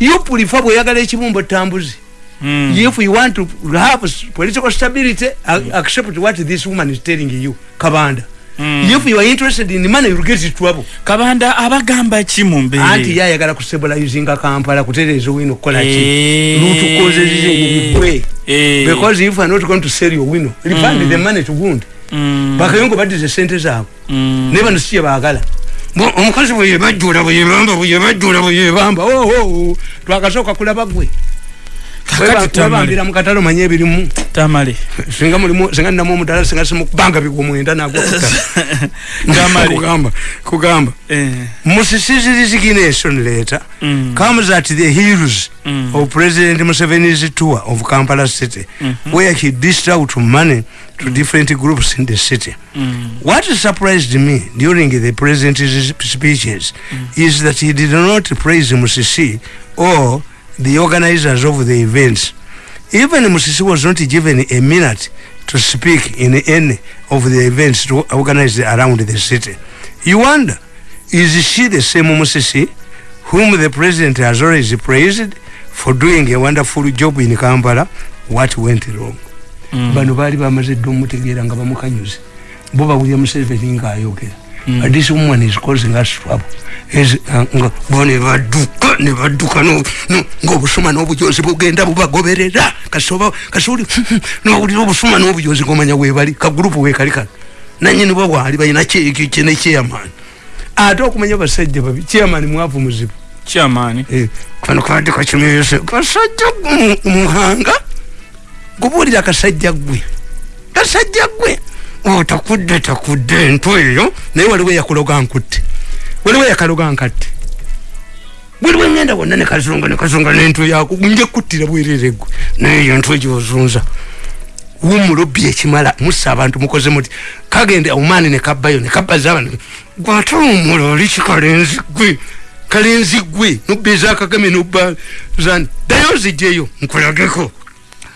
Yupulifa bweyagala ekibumba tambuzi. Mm. if you want to have political stability accept what this woman is telling you kabanda Mm. if you are interested in money you'll get trouble kabanda abagamba ki mu anti mbeere yayagala kusebulayizinga kampala kutereeza wino kukola ki Eh. lutukozezibwe Eh. because if you are not going to sell your wino refund the money to gundi Mm. bakayongo baddize sente zaabwe Mm. bano si yebaagala Bo- omukazi bwe yebajjula bwe yebamba bwe yebajjula bwe yebamba oho twakasooka kulaba gwe. Webambira mu katale omanye ebirimu tamale singa mulimu singa ninamu omudala singa simukubanga bigwo mwenda nagwo (laughs) Tamale. kugamba kugamba Eh. musisi's resignation letter Mm. comes at the heels Mm. of president museveni's tour of kampala city where he dished out money to different groups in the city Mm. what surprised me during the president's speeches is that he did not praise musisi or the organizers of the events. Even musisi was not given a minute to speak in any of the events to organized around the city. You wonder is she the same musisi whom the president has always praised for doing a wonderful job in kampala? What went wrong? Mm. bano baali bamaze dde omutegeera nga bamukanyuze. Bo bawulya museveni ngaayogera this woman is causing us trouble Is, uh, nga bo ne badduka ne badduka no- no- ng'obusuma n'obujozi bugenda bubagoberera. Kasoba kasoli (laughs) nowulira obusuma n'obujozi ngomanya webali kagurupu wekali kano. Nanyini bwo bwali balina kyene chairman. Ate okumanya basajja babi chairman mwavu muzibu. Kyamaani Eh, kano kabadde kakimyose kasajja gu- muhanga? Gubuulira kasajja gwe. Kasajja gwe otakudde takudde entw eyo. Naye waliwo eyakuloga nkutte. Waliwo eyakaloga nkatte. Bwaliwo engenda wonna nekazunga nekazunga nentw yako nja kuttira bwerere gwe. Naye eyo ntw gyozunza. Wumulobbi ekimala musa abantu mukoze muti kagende omaani nekabbayo nekabbaza abantu gwate omula oli kikalenzi gwe kalenzi gwe nobbeeza akagame nobba zani ddayo zijeyo nkulageko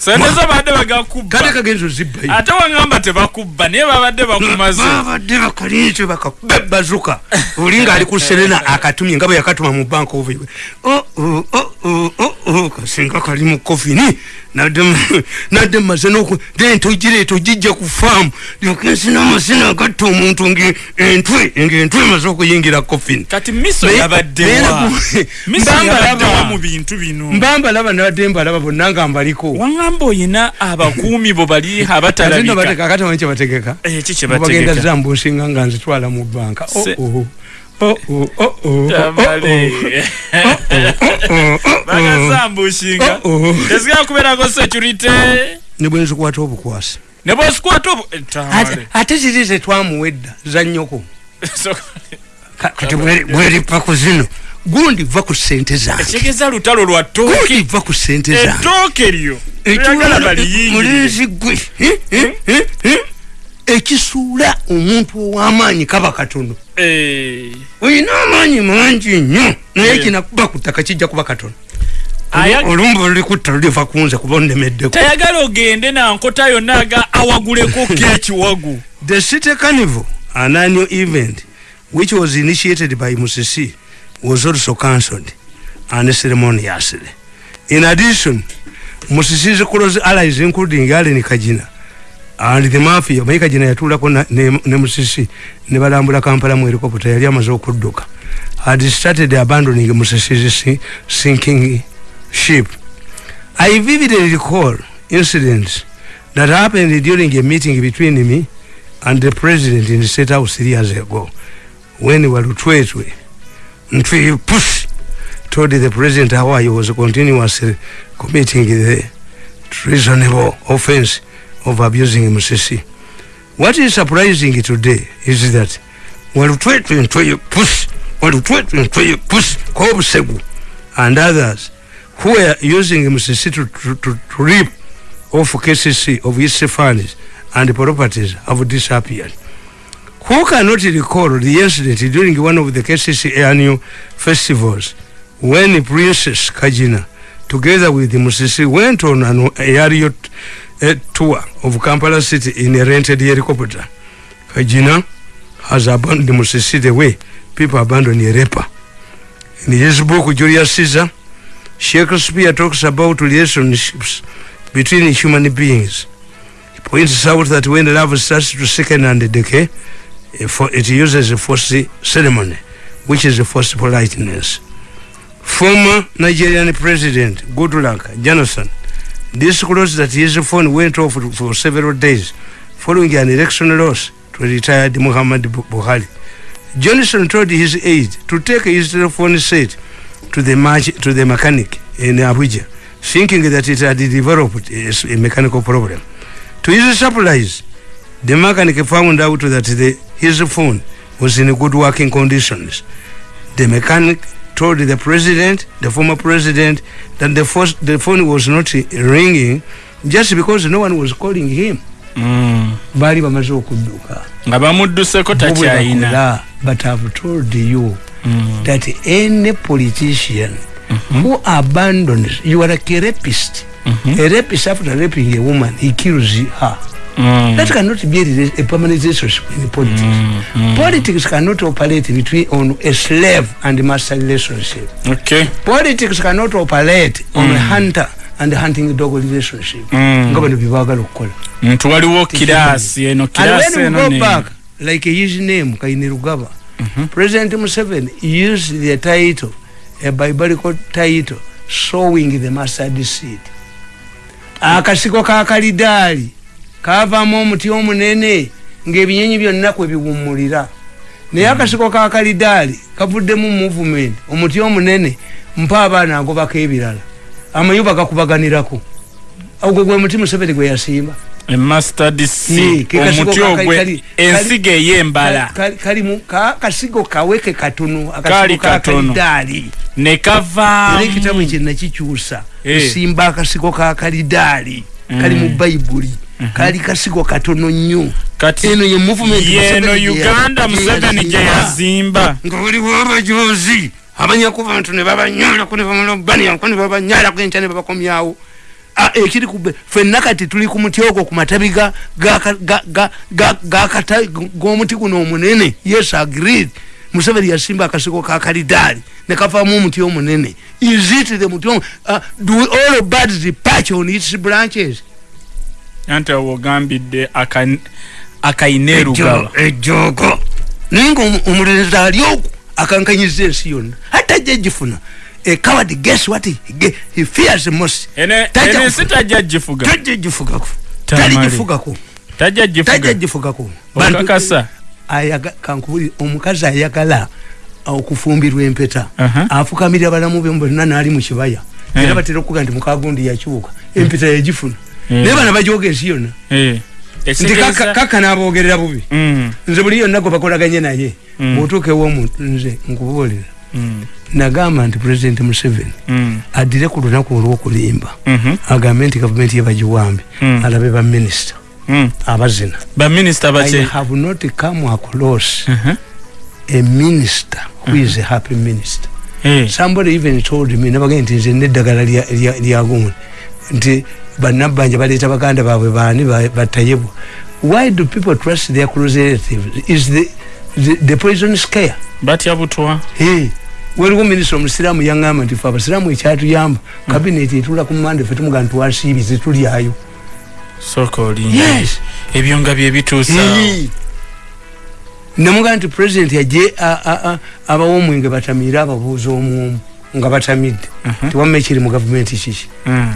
sente zo badde kale bagakubba kagenza ozibbayo ate wangamba tebakubba naye babadde bakumaze. Babadde bakalinze bakakuba bazuka oli ngaali ku serena akatumye nga bwe yakatuma mu bank of Kasinga kali mu kofini nadde mu- (laughs) nadde mmaze noku ntogireeta ogijja ku faamu. Lyokensina amasina agatta omuntu ngaentwe ngaentwe emaze okuyingira kofini mbambalaba nabadde mbalaba bonna nga mbaliko. Wangamba oyina abakuumi bo bali (laughs) ate abatalabika nabateeka akati manyi kyebategeka bagenda bategeka? Zambusinga nga nzitwala mu banka Oh, oh, oh, oh, oh, Tamale. oh, oh, bagazambushinga oh, oh. tesigala kubeerako security ne bwenzikwata obukwasi ne bwosikwata obu- eh, Tamale. ate ziri zetwamuwedda za nnyoko So- Ka- kati bweri- bweripa ku zino gundi va ku sente zange ekigeza lutalo lwa gundi ttooke va ku sente zange ettooke lyo oyagala baliyingire mulenzi gwe eh, eh, eh, eh. Ekisuula omuntu ow'amaanyi kaba katono. Eh, olina amaanyi mangi nnyo naye Yeah. kinakuba ku ttaka kijja kuba katono. Olumba olikutta luliva kunze kuba onnemeddeko. Tayagala ogende nankota yonna aga awaguleko (laughs) kekiwagu the city carnival an annual event which was initiated by musisi was also cancelled unceremoniously in addition musisi's close allies including allen kajina and the mafia mayi kajina yatulako ne, ne musisi ne balambula kampala mu helicopter yali amaze okudduka. Had started abandoning musisi's sinking ship. I vividly recall incidents that happened during a meeting between me and the president in the state house three years ago when walutwetwe push told the president how he was continuously committing the treasonable offense of abusing Musisi. What is surprising today is that kobusegu and others who were using Musisi to, to, to, reap off KCC of its funds and properties have disappeared. Who cannot recall the incident during one of the KCC annual festivals when Princess Kajina, together with Musisi, went on an aerial uh, tour of Kampala city in a rented helicopter? Kajina has abandoned Musisi the way people abandon a rapper. In his book, Julius Caesar, Shakespeare talks about relationships between human beings. He points out that when love starts to sicken and decay, it uses a forced ceremony, which is a forced politeness. Former Nigerian President Goodluck Jonathan disclosed that his phone went off for several days following an election loss to retired Muhammad Buhari. Johnson told his aide to take his telephone set to the, to the mechanic in Abuja thinking that it had developed a, a mechanical problem. To his surprise, the mechanic found out that the, his phone was in good working conditions. The mechanic told the president, the former president, that the, first, the phone was not ringing just because no one was calling him. bali bamaze okudduka nga bamudduseko takyayina but have told you mm. that any politician Mm -hmm. who abandons you are like a rapist mm -hmm. a rapist after raping a woman he kills her mm. that cannot be a, permanent relationship in politics. Mm -hmm. politics cannot operate between on a slave and master relationship. Okay. Politics cannot operate on mm. a hunter and hunting dog relationship. Nga bano byebagala okukola nti waliwo kirasi eno kirasi eno go back like his name kaine rugaba mm -hmm. president museveni used the title a biblical title sowing the mustard seed. Akasiko ka kalidaali kavamu omuti omunene ngaebinyonyi byonna kwe biwumulira naye akasiko ka kalidaali kavuddemu movement omuti omunene mpa abaana agobako ebirala. Amayuba gakubaganirako. Ogwe gwe muti museveni gwe yasimba omuti ogwe ensigo eyembala kasigo kaweke katono kali katono nekavaamu ekitabu ekyo nakikyusa simba akasigo ka kalidaali. Kali mu bayibuli kali kasigo katono nnyo. Eno ye movement uganda museveni gye yazimba. Nga waliwo abajozi abanyaku bantu ne babanyalako ne bamulobaniako ne babanyalako enkya ne babakomyawo. Ekiri kube fenna kati tuli ku muti ogwo ku matabi g'omuti guno omunene. Yes agreed. Museveni yasimba akasiko ka kalidaali ne kavaamu omuti omunene. Is it the muti uh, do all birds patch on its branches anti wogambidde akainerugaba ejogo naye nga omulenzi ali oku akankanyiza ensi yonna. Ate ajja gifuna a coward guess what? He, he fears most. Ene ene sitajja jifuga tajja jifugako tajja jifuga tajja jifugako bakakasa ayaga kankubuli omukazi ayagala okufumbirwa empeta. Uh -huh. afukamirira balamu be bonna naali mu kibaya. Era yeah. batera okuga nti mukagundi yakyuka empeta yagifuna. Naye bana bajoga ensi yonna yeah. nti kaka nabogerera bubi mm. nze buli yonna gwe bakolaganye naye mm. bwotuuka ewomuntu nze nkubuulira mm. nagamba nti president museveni addire ku lunaku olwokulimba -hmm. agambe nti gavumenti yebagiwambe mm. alabe baminisita abazina have not come across uh -huh. a minister who uh -huh. is a happy minister hey. somebody even told me nabage nti nze neddagala lyagundi nti banabbanja baleeta baganda baabwe baani batayebwa why do people trust their close relatives? Is the, the, the poison scare? Batya butwa hey. waliwo minisita omusiraamu yaŋŋamba nti fe abasiraamu ekyatuyamba kabineti etula ku mande fe tumugana twasiibi zitulyayo sooka olinda ebyo nga bye bituusa. Hey. namugamba nti president yaje abawo omwenge batamiire ababuuza omwomu nga batamidde. Mhm. tiwamma ekiri mu gavumenti kiki. Mm,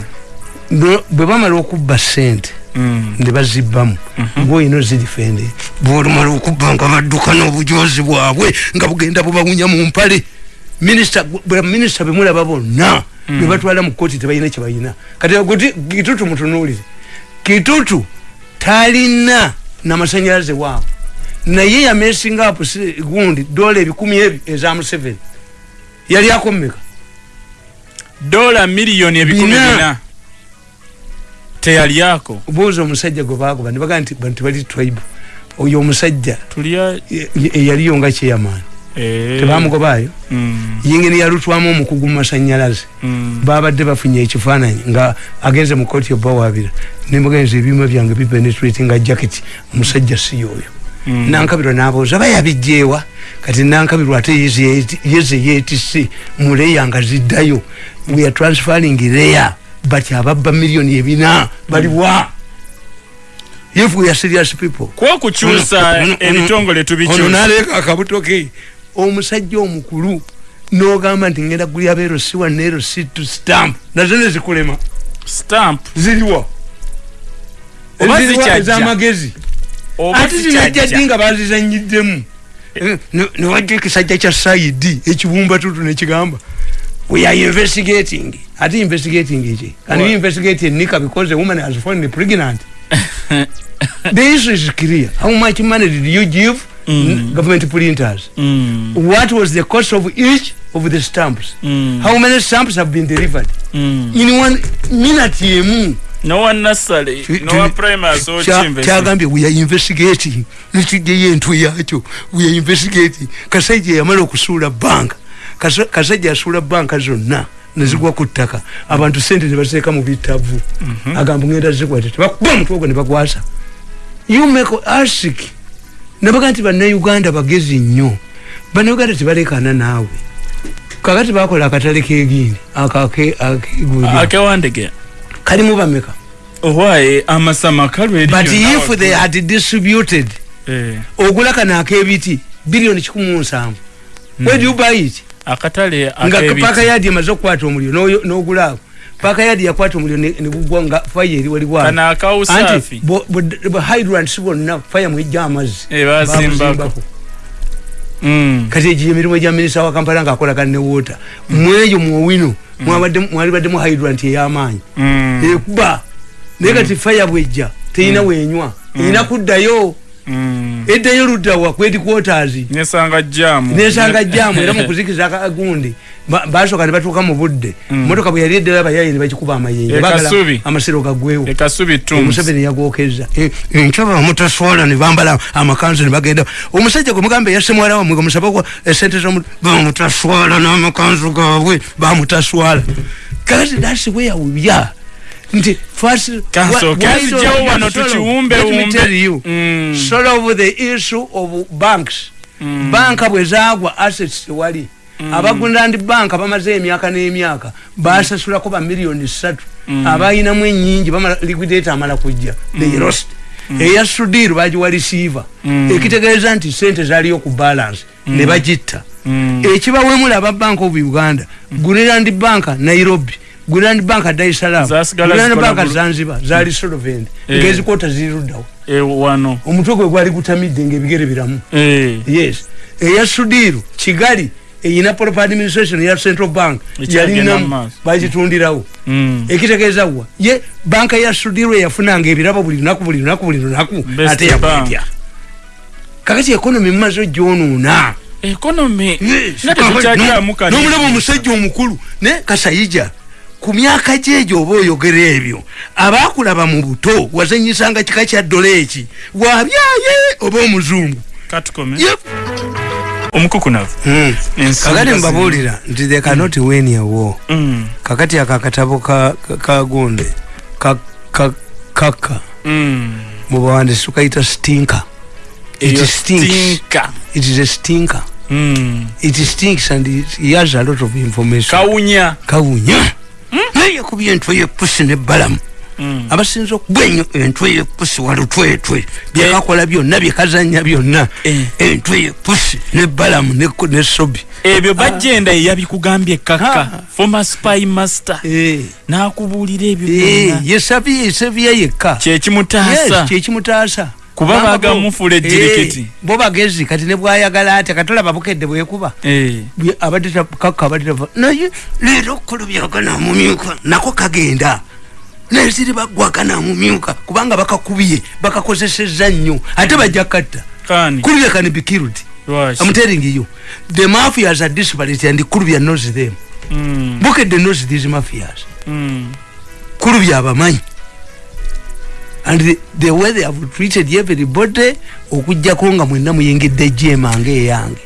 bwe bamala okubba sente mm, ne bazibbamu bwoyina ozirifende bwolumala okubba nga badduka n'obujozi bwabwe nga bugenda bubawunya mu mpale. Minisita bemulaba bonna Mm. bwe batwala mu kooti tebalina kyebalina kati kitutu mutunuulire. Kitutu talina namasanyalaze waabwe naye yamesinga apo gundi dola ebikumi ebyo eza museveni yali akomeka dola miliyoni ebikumi Bina. Bina teyalyako buuza omusajja gwe bagoba ne bagaa nti bantu bali tribe. Oyo omusajja tulya e- e- eyaliyo nga kyeyamaani eh, tebamugobaayo? Mm, yingini yalutwamu omukugu mu masanyalaze mm, babadde bafunye ekifaananyi nga agenze mu kooti obbawabira nemugenza ebyuma byange bipenetrate nga jacket. Omusajja si yoyo mm. nankabirwa nabuuza bayabijjeewa. Kati nankabirwa ate yeze- yetise mu leya nga ziddayo. We are transferring leya but ababba miliyoni ebina baliwa if we are serious people. Ono- ono- ebitongole tubikyusa naleeka akabuto ke omusajja omukulu nogamba nti ngenda kulya beero siwa neero situ stamp. Nazo nezikulema stamp. Ziriwa zikyajja. ez'amagezi ate zinajja ddi nga bazizanyiddemu. Newajja ekisajja kya saidi ekibumba tutu nekigamba we are investigating ate investigating and we What? investigate nika? Because a woman has fallen pregnant. (laughs) The issue is clear. How much money did you give Mm. government printers? Mm, what was the cost of each of the stamps? Mm, how many stamps have been delivered? Mm. in one minute emu nowa nasale Ti- nowa ti- primary sochimbe kyagambye we are investigating. Nekijjayo entwe yakyo we are investigating. Kasajja yamala okusuula banka. Kasa- kasajja yasuula banka zonna nezigwa ku ttaka. Abantu sente nebaziteeka mu bitavu. Agamba ngenda zikwate tebakuba omutwe ogwo nebagwasa you make ask nabaga nti bannayuganda bagezi nnyo. Bannayuganda tebalekana naawe. Kakati bakola akatale kegindi akegulira akewandege kalimu bameka? Owaye amasama kalwe but if they had distributed eh, ogula kano akebiti biliyoni kikumi mu nsanvu. Where do you buy it akatale nga paaka yadi emaze okukwata omuliro n'oyo- n'ogula ako paaka yadi yakwata omuliro ne ne gugwa nga faya eri bo- hydrants bonna faya mwejja amazzi. Eh, bazimbako. Mm, kati egyo emirimu egya minisita wa kampala ngaakolagana ne woota mweyo mwowino mwabadde- mwalibaddemu hydrant ey'amaanyi. Mm, ekuba. Naye kati faya bwejja terina wenywa erina kuddayo. mm. Eddayo luddawa kweti quarters. Nesanga jamu nesanga jamu era mukuzikiza akagundi ba- basooka ne batuuka mu budde. Motoka bwe yali eddala abayayi ne bakikuba amayenje E Kasubi. amasiro ekasubi tums. Omuseveni yagwokeza enkyaba bamutaswala ne bambala amakanzu ne bagenda. Omusajja gwe mugamba yasse mwala wamwe gwe musabako esente zomu bamutaswala n'amakanzu gaabwe bamutaswala. Kati thats where we are nti first Kanso, why- why kazi don't- gyewo wano Let me tukiwumbe wumbe. tell you, Mm. solve the issue of banks. Mm. banka bwe zaagwa assets tewali. Abagundandi banka bamaze emyaka n'emyaka basasulako bamiliyoni satu abayinamu enyingi liquidate amala kujja. They lost. Eya sudiru bagiwa receiver. Ekitegeeza nti sente zaliyo ku balance ne bagitta. Mm. ekibawemula aba bank of uganda gunerand banka nairobi gunerand banka dar es salaam. Banka bulu- zanzibar zali solvent Eh. ngezikota ziruddawo. Eh, wano. Omutwe gwe gwali gutamidde ngaebigere biramu. Eh, yes. Eya sudiru kigali eyina proper administration eya central bank yalinamu bagitundirawo. Mm. ekitegeeza wa ye banka ya sudiru eyafunanga ebirabo buli lunaku buli lunaku buli lunaku ate bank. yakwetya kakati ekonomi mumaze ogyonuuna economy? Kati nomulaba omusajja omukulu ne kasayija ku myaka gyegyo oba oyogera ebyo abakulaba mu buto wazanyisanga kika kya dola eki wabyaye oba omuzungu? Omukukunavu. Kakati zino. mbabuulira nti they cannot win a war. Mm, kakati aka katabo ka- ka- ka- ka- kaka. Mm. mubawandisi tukayita stinker. It Eyo stinks. stinker. it is a stinker. Mm. it stinks and it, has a lot of information. Kawunya. Kawunya yakubye entwe yepusi nebbalamu Mm. abasinza okugwa ennyo entwe yepusi walutwetwe byekakola byonna byekazanya byonna Eh. entwe yepusi nebbalamu ne- nesobi ebyo bajenda yeyabikugambye kaka Ah. former spy master. Eh, n'akubuulira ebyo eh, byonna. yesabye yesabye yekka. Kyekimutaasa Yes, kyekimutaasa Kuba Kubanga baagamufuula bo- ejjirikiti. Eh, bo bagezi kati ne bwayagala atya? Katolaba bukedde bwekuba Eh. Bwe- abadde ta- kaka abadde tava naye leero okulubyaga namumyuka nako kagenda. Naye ziri bagwaga namumyuka kubanga bakakubye bakakozeseza nnyo ate bajja katta kani kulubya can be killed lwaki? I'm telling you the mafias are disparate and kulubya knows them. Mm, bukedde knows these mafias. Mm. kulubya abamanyi and the, the way they have treated everybody okugjako nga mwenna muyingidde jema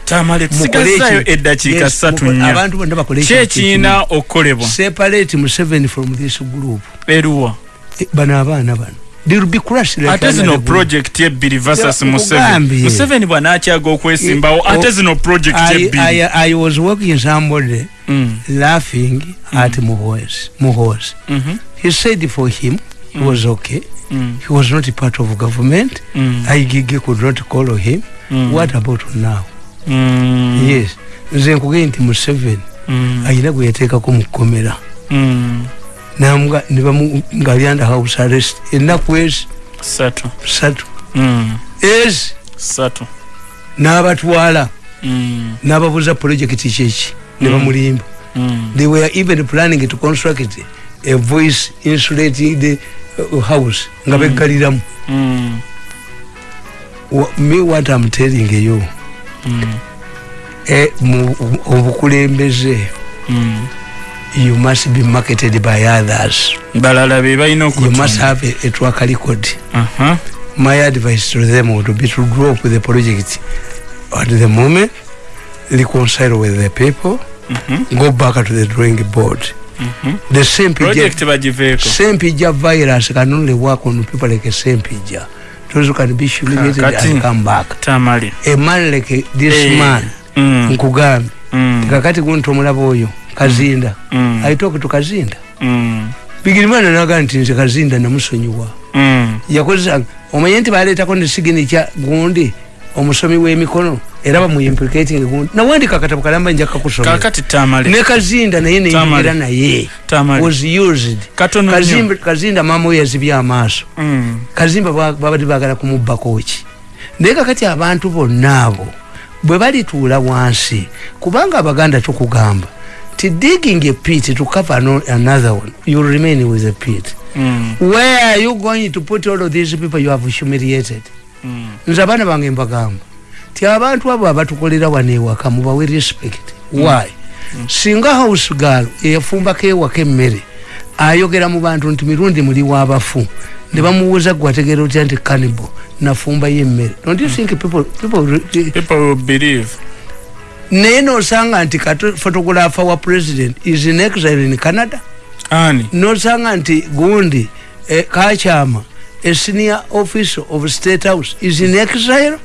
tamale tusigazayo eki- eddakiika Yes, ssatu mukole- nnya. abantu bonna bakole ki ekiina okukolebwa separate museveni from this group. Eruwa? Eh, bano abaana bano. They will be crushed like ate zino another project ebbiri versus Ya, museveni nkugambye. museveni bw'anaakyaga okwesimbawo Eh, ate oh, zino project I, ebbiri I, I was working somebody Mm, laughing at Muhoz. Muhoz. mhm, He said for him, he was okay. mm, He was not a part of government. mm, Igigi could not call him. mm, What about now? mm, Yes. nze nkugee nti museveni mm, ayina gwe yateekako mu kkomera mm. namuga ne bamu nga ali under house arrest ennaku ezi ssatu ssatu Mm, ezi ssatu n'abatwala Mm, n'ababuuza projekiti kyeki ne Mm. bamulimba mm, they were even planning to construct a voice insulated uh, house nga beggaliramu mm, Wa- me what am telling you mm, mu obukulembeze mm. you must be marketed by others. Balala be balina you must have a, a track record. Aha. my advice to them would be to drop the project. At the moment reconcile with the people Mhm, go back to the drawing board. The same same virus can only work on people like a same pija those can be humiliated and come back. Tamale. A man like this Eh, man Mm, nkugambe mm, kakati gunti omulaba oyo kazinda. Mm, i talk to kazinda. Mm, bigirimana naga nti nze kazinda namusonyiwa. Mm. yakozesa omanye nti baleetako ne siginicha gundi omusomi w'emikono era bamuimplicating gundi nawandika akatabu kalamba nja kakusomera ne kazinda naye neyingira naye. Was used. Nnyo kazinda maama we yazibya amaaso. Mm, kazimba ba- babadde bagala kumubbako ki naye kakati abantu bonna abo bwe balituula wansi kubanga abaganda tukugamba ti digging a pit to cover ano- another one you remain with a pit. Mm, where are you going to put all of these people you have humiliated. Nze abaana bange mbagamba ti abantu abo abatukolera wano ewaka mubawe respect. Why? Singa house girl eyafumbako ewaka emmere ayogera mu bantu nti mirundi muli w'abafu ne bamubuuza gwe ategeera otya nti cannibal nafumbayo emmere don't you think people, people people will believe. Naye nosanga nti photographer wa president is in exile in canada. Ani? Nosanga nti gundi eh, kakyama a senior officer of state house. Is in exile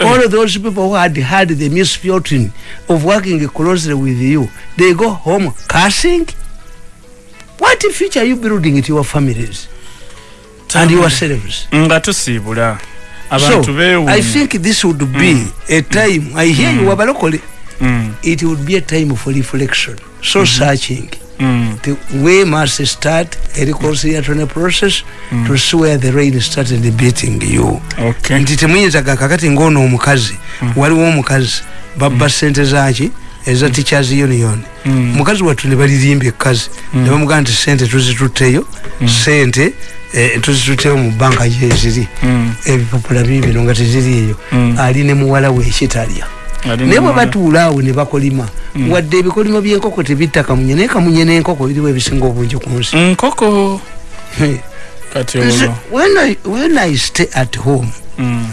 all of those people who had had the misfortune of working closely with you. They go home cursing. What future are you building to your families? And yourselves nga tusiibula abantu so i beewuunya think this would be a time i hear you wabalokole Mm, it would be a time for reflection. So searching mm, the, we must start a reconciliatory process to see where the rain started beating you. Okay. Nti temuyinzaga kakati ngaono omukazi waliwo omukazi babba sente zaki eza teachers union Mm. mukazi wattu ne balirimbye ekkazi ne bamugaa nti sente tuzitutteyo sente eh, tuzitutteyo mu banka gyeziri Mm, ebipapula bibino nga teziriiyo Mm. ali ne muwala we ekitalya naye bwe n'omwana. batuula awo ne bakolima wadde ebikolimo by'enkoko tebitta kamunye naye kamunye n'enkoko biriwo ebisinga obungi ku nsi. Nkoko? When I, when I stay at home Mm,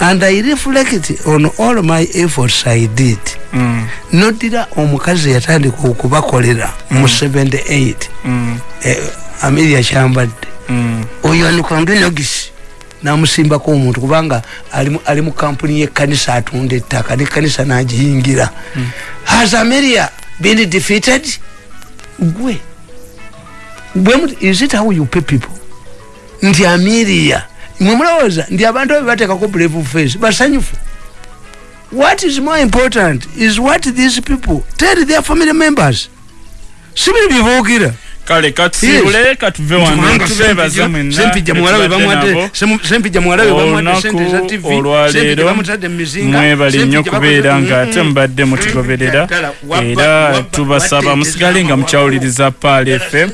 and I reflect on all my efforts I did mm, noddira omukazi yatandika okubakolera mu 78 mm, eh, ameria kyambadde. Mm, oyo anikwambe nogisi namusimbako omuntu kubanga ali mu- kampuni yekanisa atunda ettaka nekanisa nagiyingira. Has ameria been defeated? Gwe. Is it how you pay people? Nti ameria mwe mulowooza nti abantu abo bateekako brave face basanyufu. What is more important is what these people tell their family members. Sibiri byebuukira kale katusiibule katuve wano tubeebaza mwenna sempijja muwala we betubadde nabo. bamwadde sempijja muwala we bamwadde sente za olunaku tv olwaleero mwebale nnyo Sempijja kubeera bakoze- nga ate mubadde mutugoberera era tubasaba musigale nga mukyawuliriza paal fm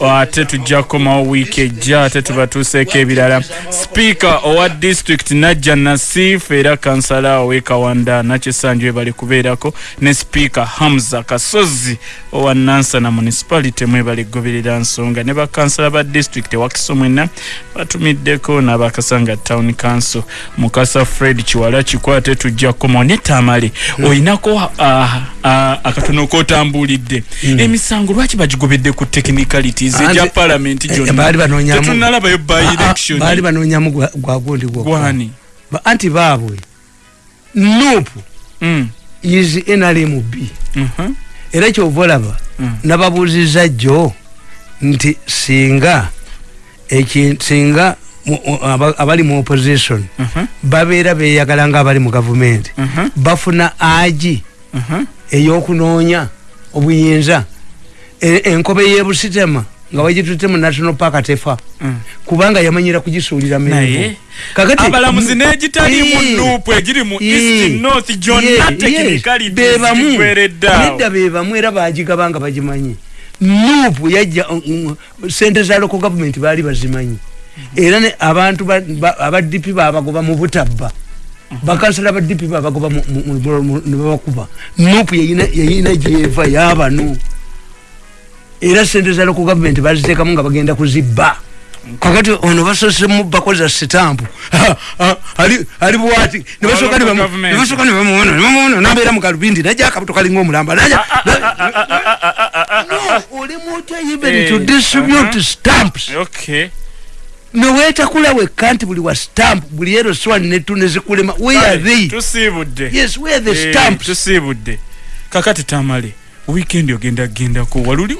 ate tujja kukomawo wiiki ejja ate tubatuuseeko ebirala. Sipiika owa disitulikiti najja nasiifu era kansala ow'e kawanda nakyesanju webali kubeerako ne sipiika hamza kasozi owa nansana municipality mwebali kugoberera nsonga. Ne bakansala ba disitulikiti ewakiso mwenna batumiddeko n'abakasanga town council. Mukasa fred kiwala kikwate tujja kukomawo. Ne tamale olinako ah, ah, akatono kotambulidde emisango lwaki bagigobedde ku technicalities Anze- egya palamenti eh, gyonna baali banoonyamu- Ah, ah, gwagundi gwani Ba- anti baabwe. Nuupu Mm, is nrmb mhm, era kyova olaba Mm. nababuuziza jjo nti singa eki- singa abali mu opposition mhm, babeera beyagala nga abali mu gavumenti. Mhm, bafuna agi mhm. ey'okunoonya obuyinza enkobe y'ebusitema nga bagitutte mu national park tefa Mm. kubanga yamanyira kugisuulira kakati abalamuzi n'egitali mu nuupu egiri mu east north gyonna technicalities bebamu era bagigaba nga bagimanyi nuupu yajja mm, mm, sente za local government baali bazimanyi era abantu ba- ba- aba dp babagoba mu butabba bakansala ba dp babagoba mu- mu- mu- mu- ne babakuba nuupu yayina gyeva yabano era sente za local government baziteekamu nga bagenda kuzibba. Kakati ono basosemu bakoza sitampu ali bwati nebasooka nebasooka nebamuwona nebamuwona nabeera mu kalubindi najja akabuto kalinga omulamba najja oli mutya even to Eh, distribute uh-huh. stamps. Newetakula wekka nti buli wa stamp buli ero swani netu nezikulema where are they? yes where are the Eh, stamps? kakati tamale weekend ogenda gendako waluli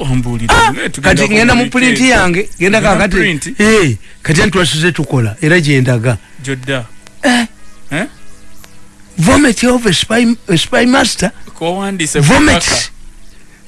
Naye tugenda kati ngenda mu pulinti yange genda kakati. print? Kati ntwasize tukola? Era gyendaga jodda. Eh, Eh? vomit of a spy, master? Vomit.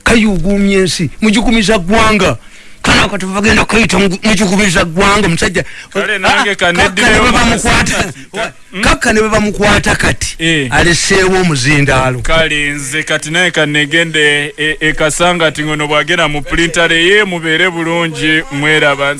kayugumya ensi. Mugikumiza ggwanga kana kati bagenda kayita mugikumiza ggwanga musajja. Kale nange Ah, kakka ne mu bamukwata. President. kakka ne bamukwata kati Eh. aleseewo omuzindaalo. Kale nze kati naye kanegende ekasanga ti ngono bwagenda mu pulintale ye mubeere bulungi mweraba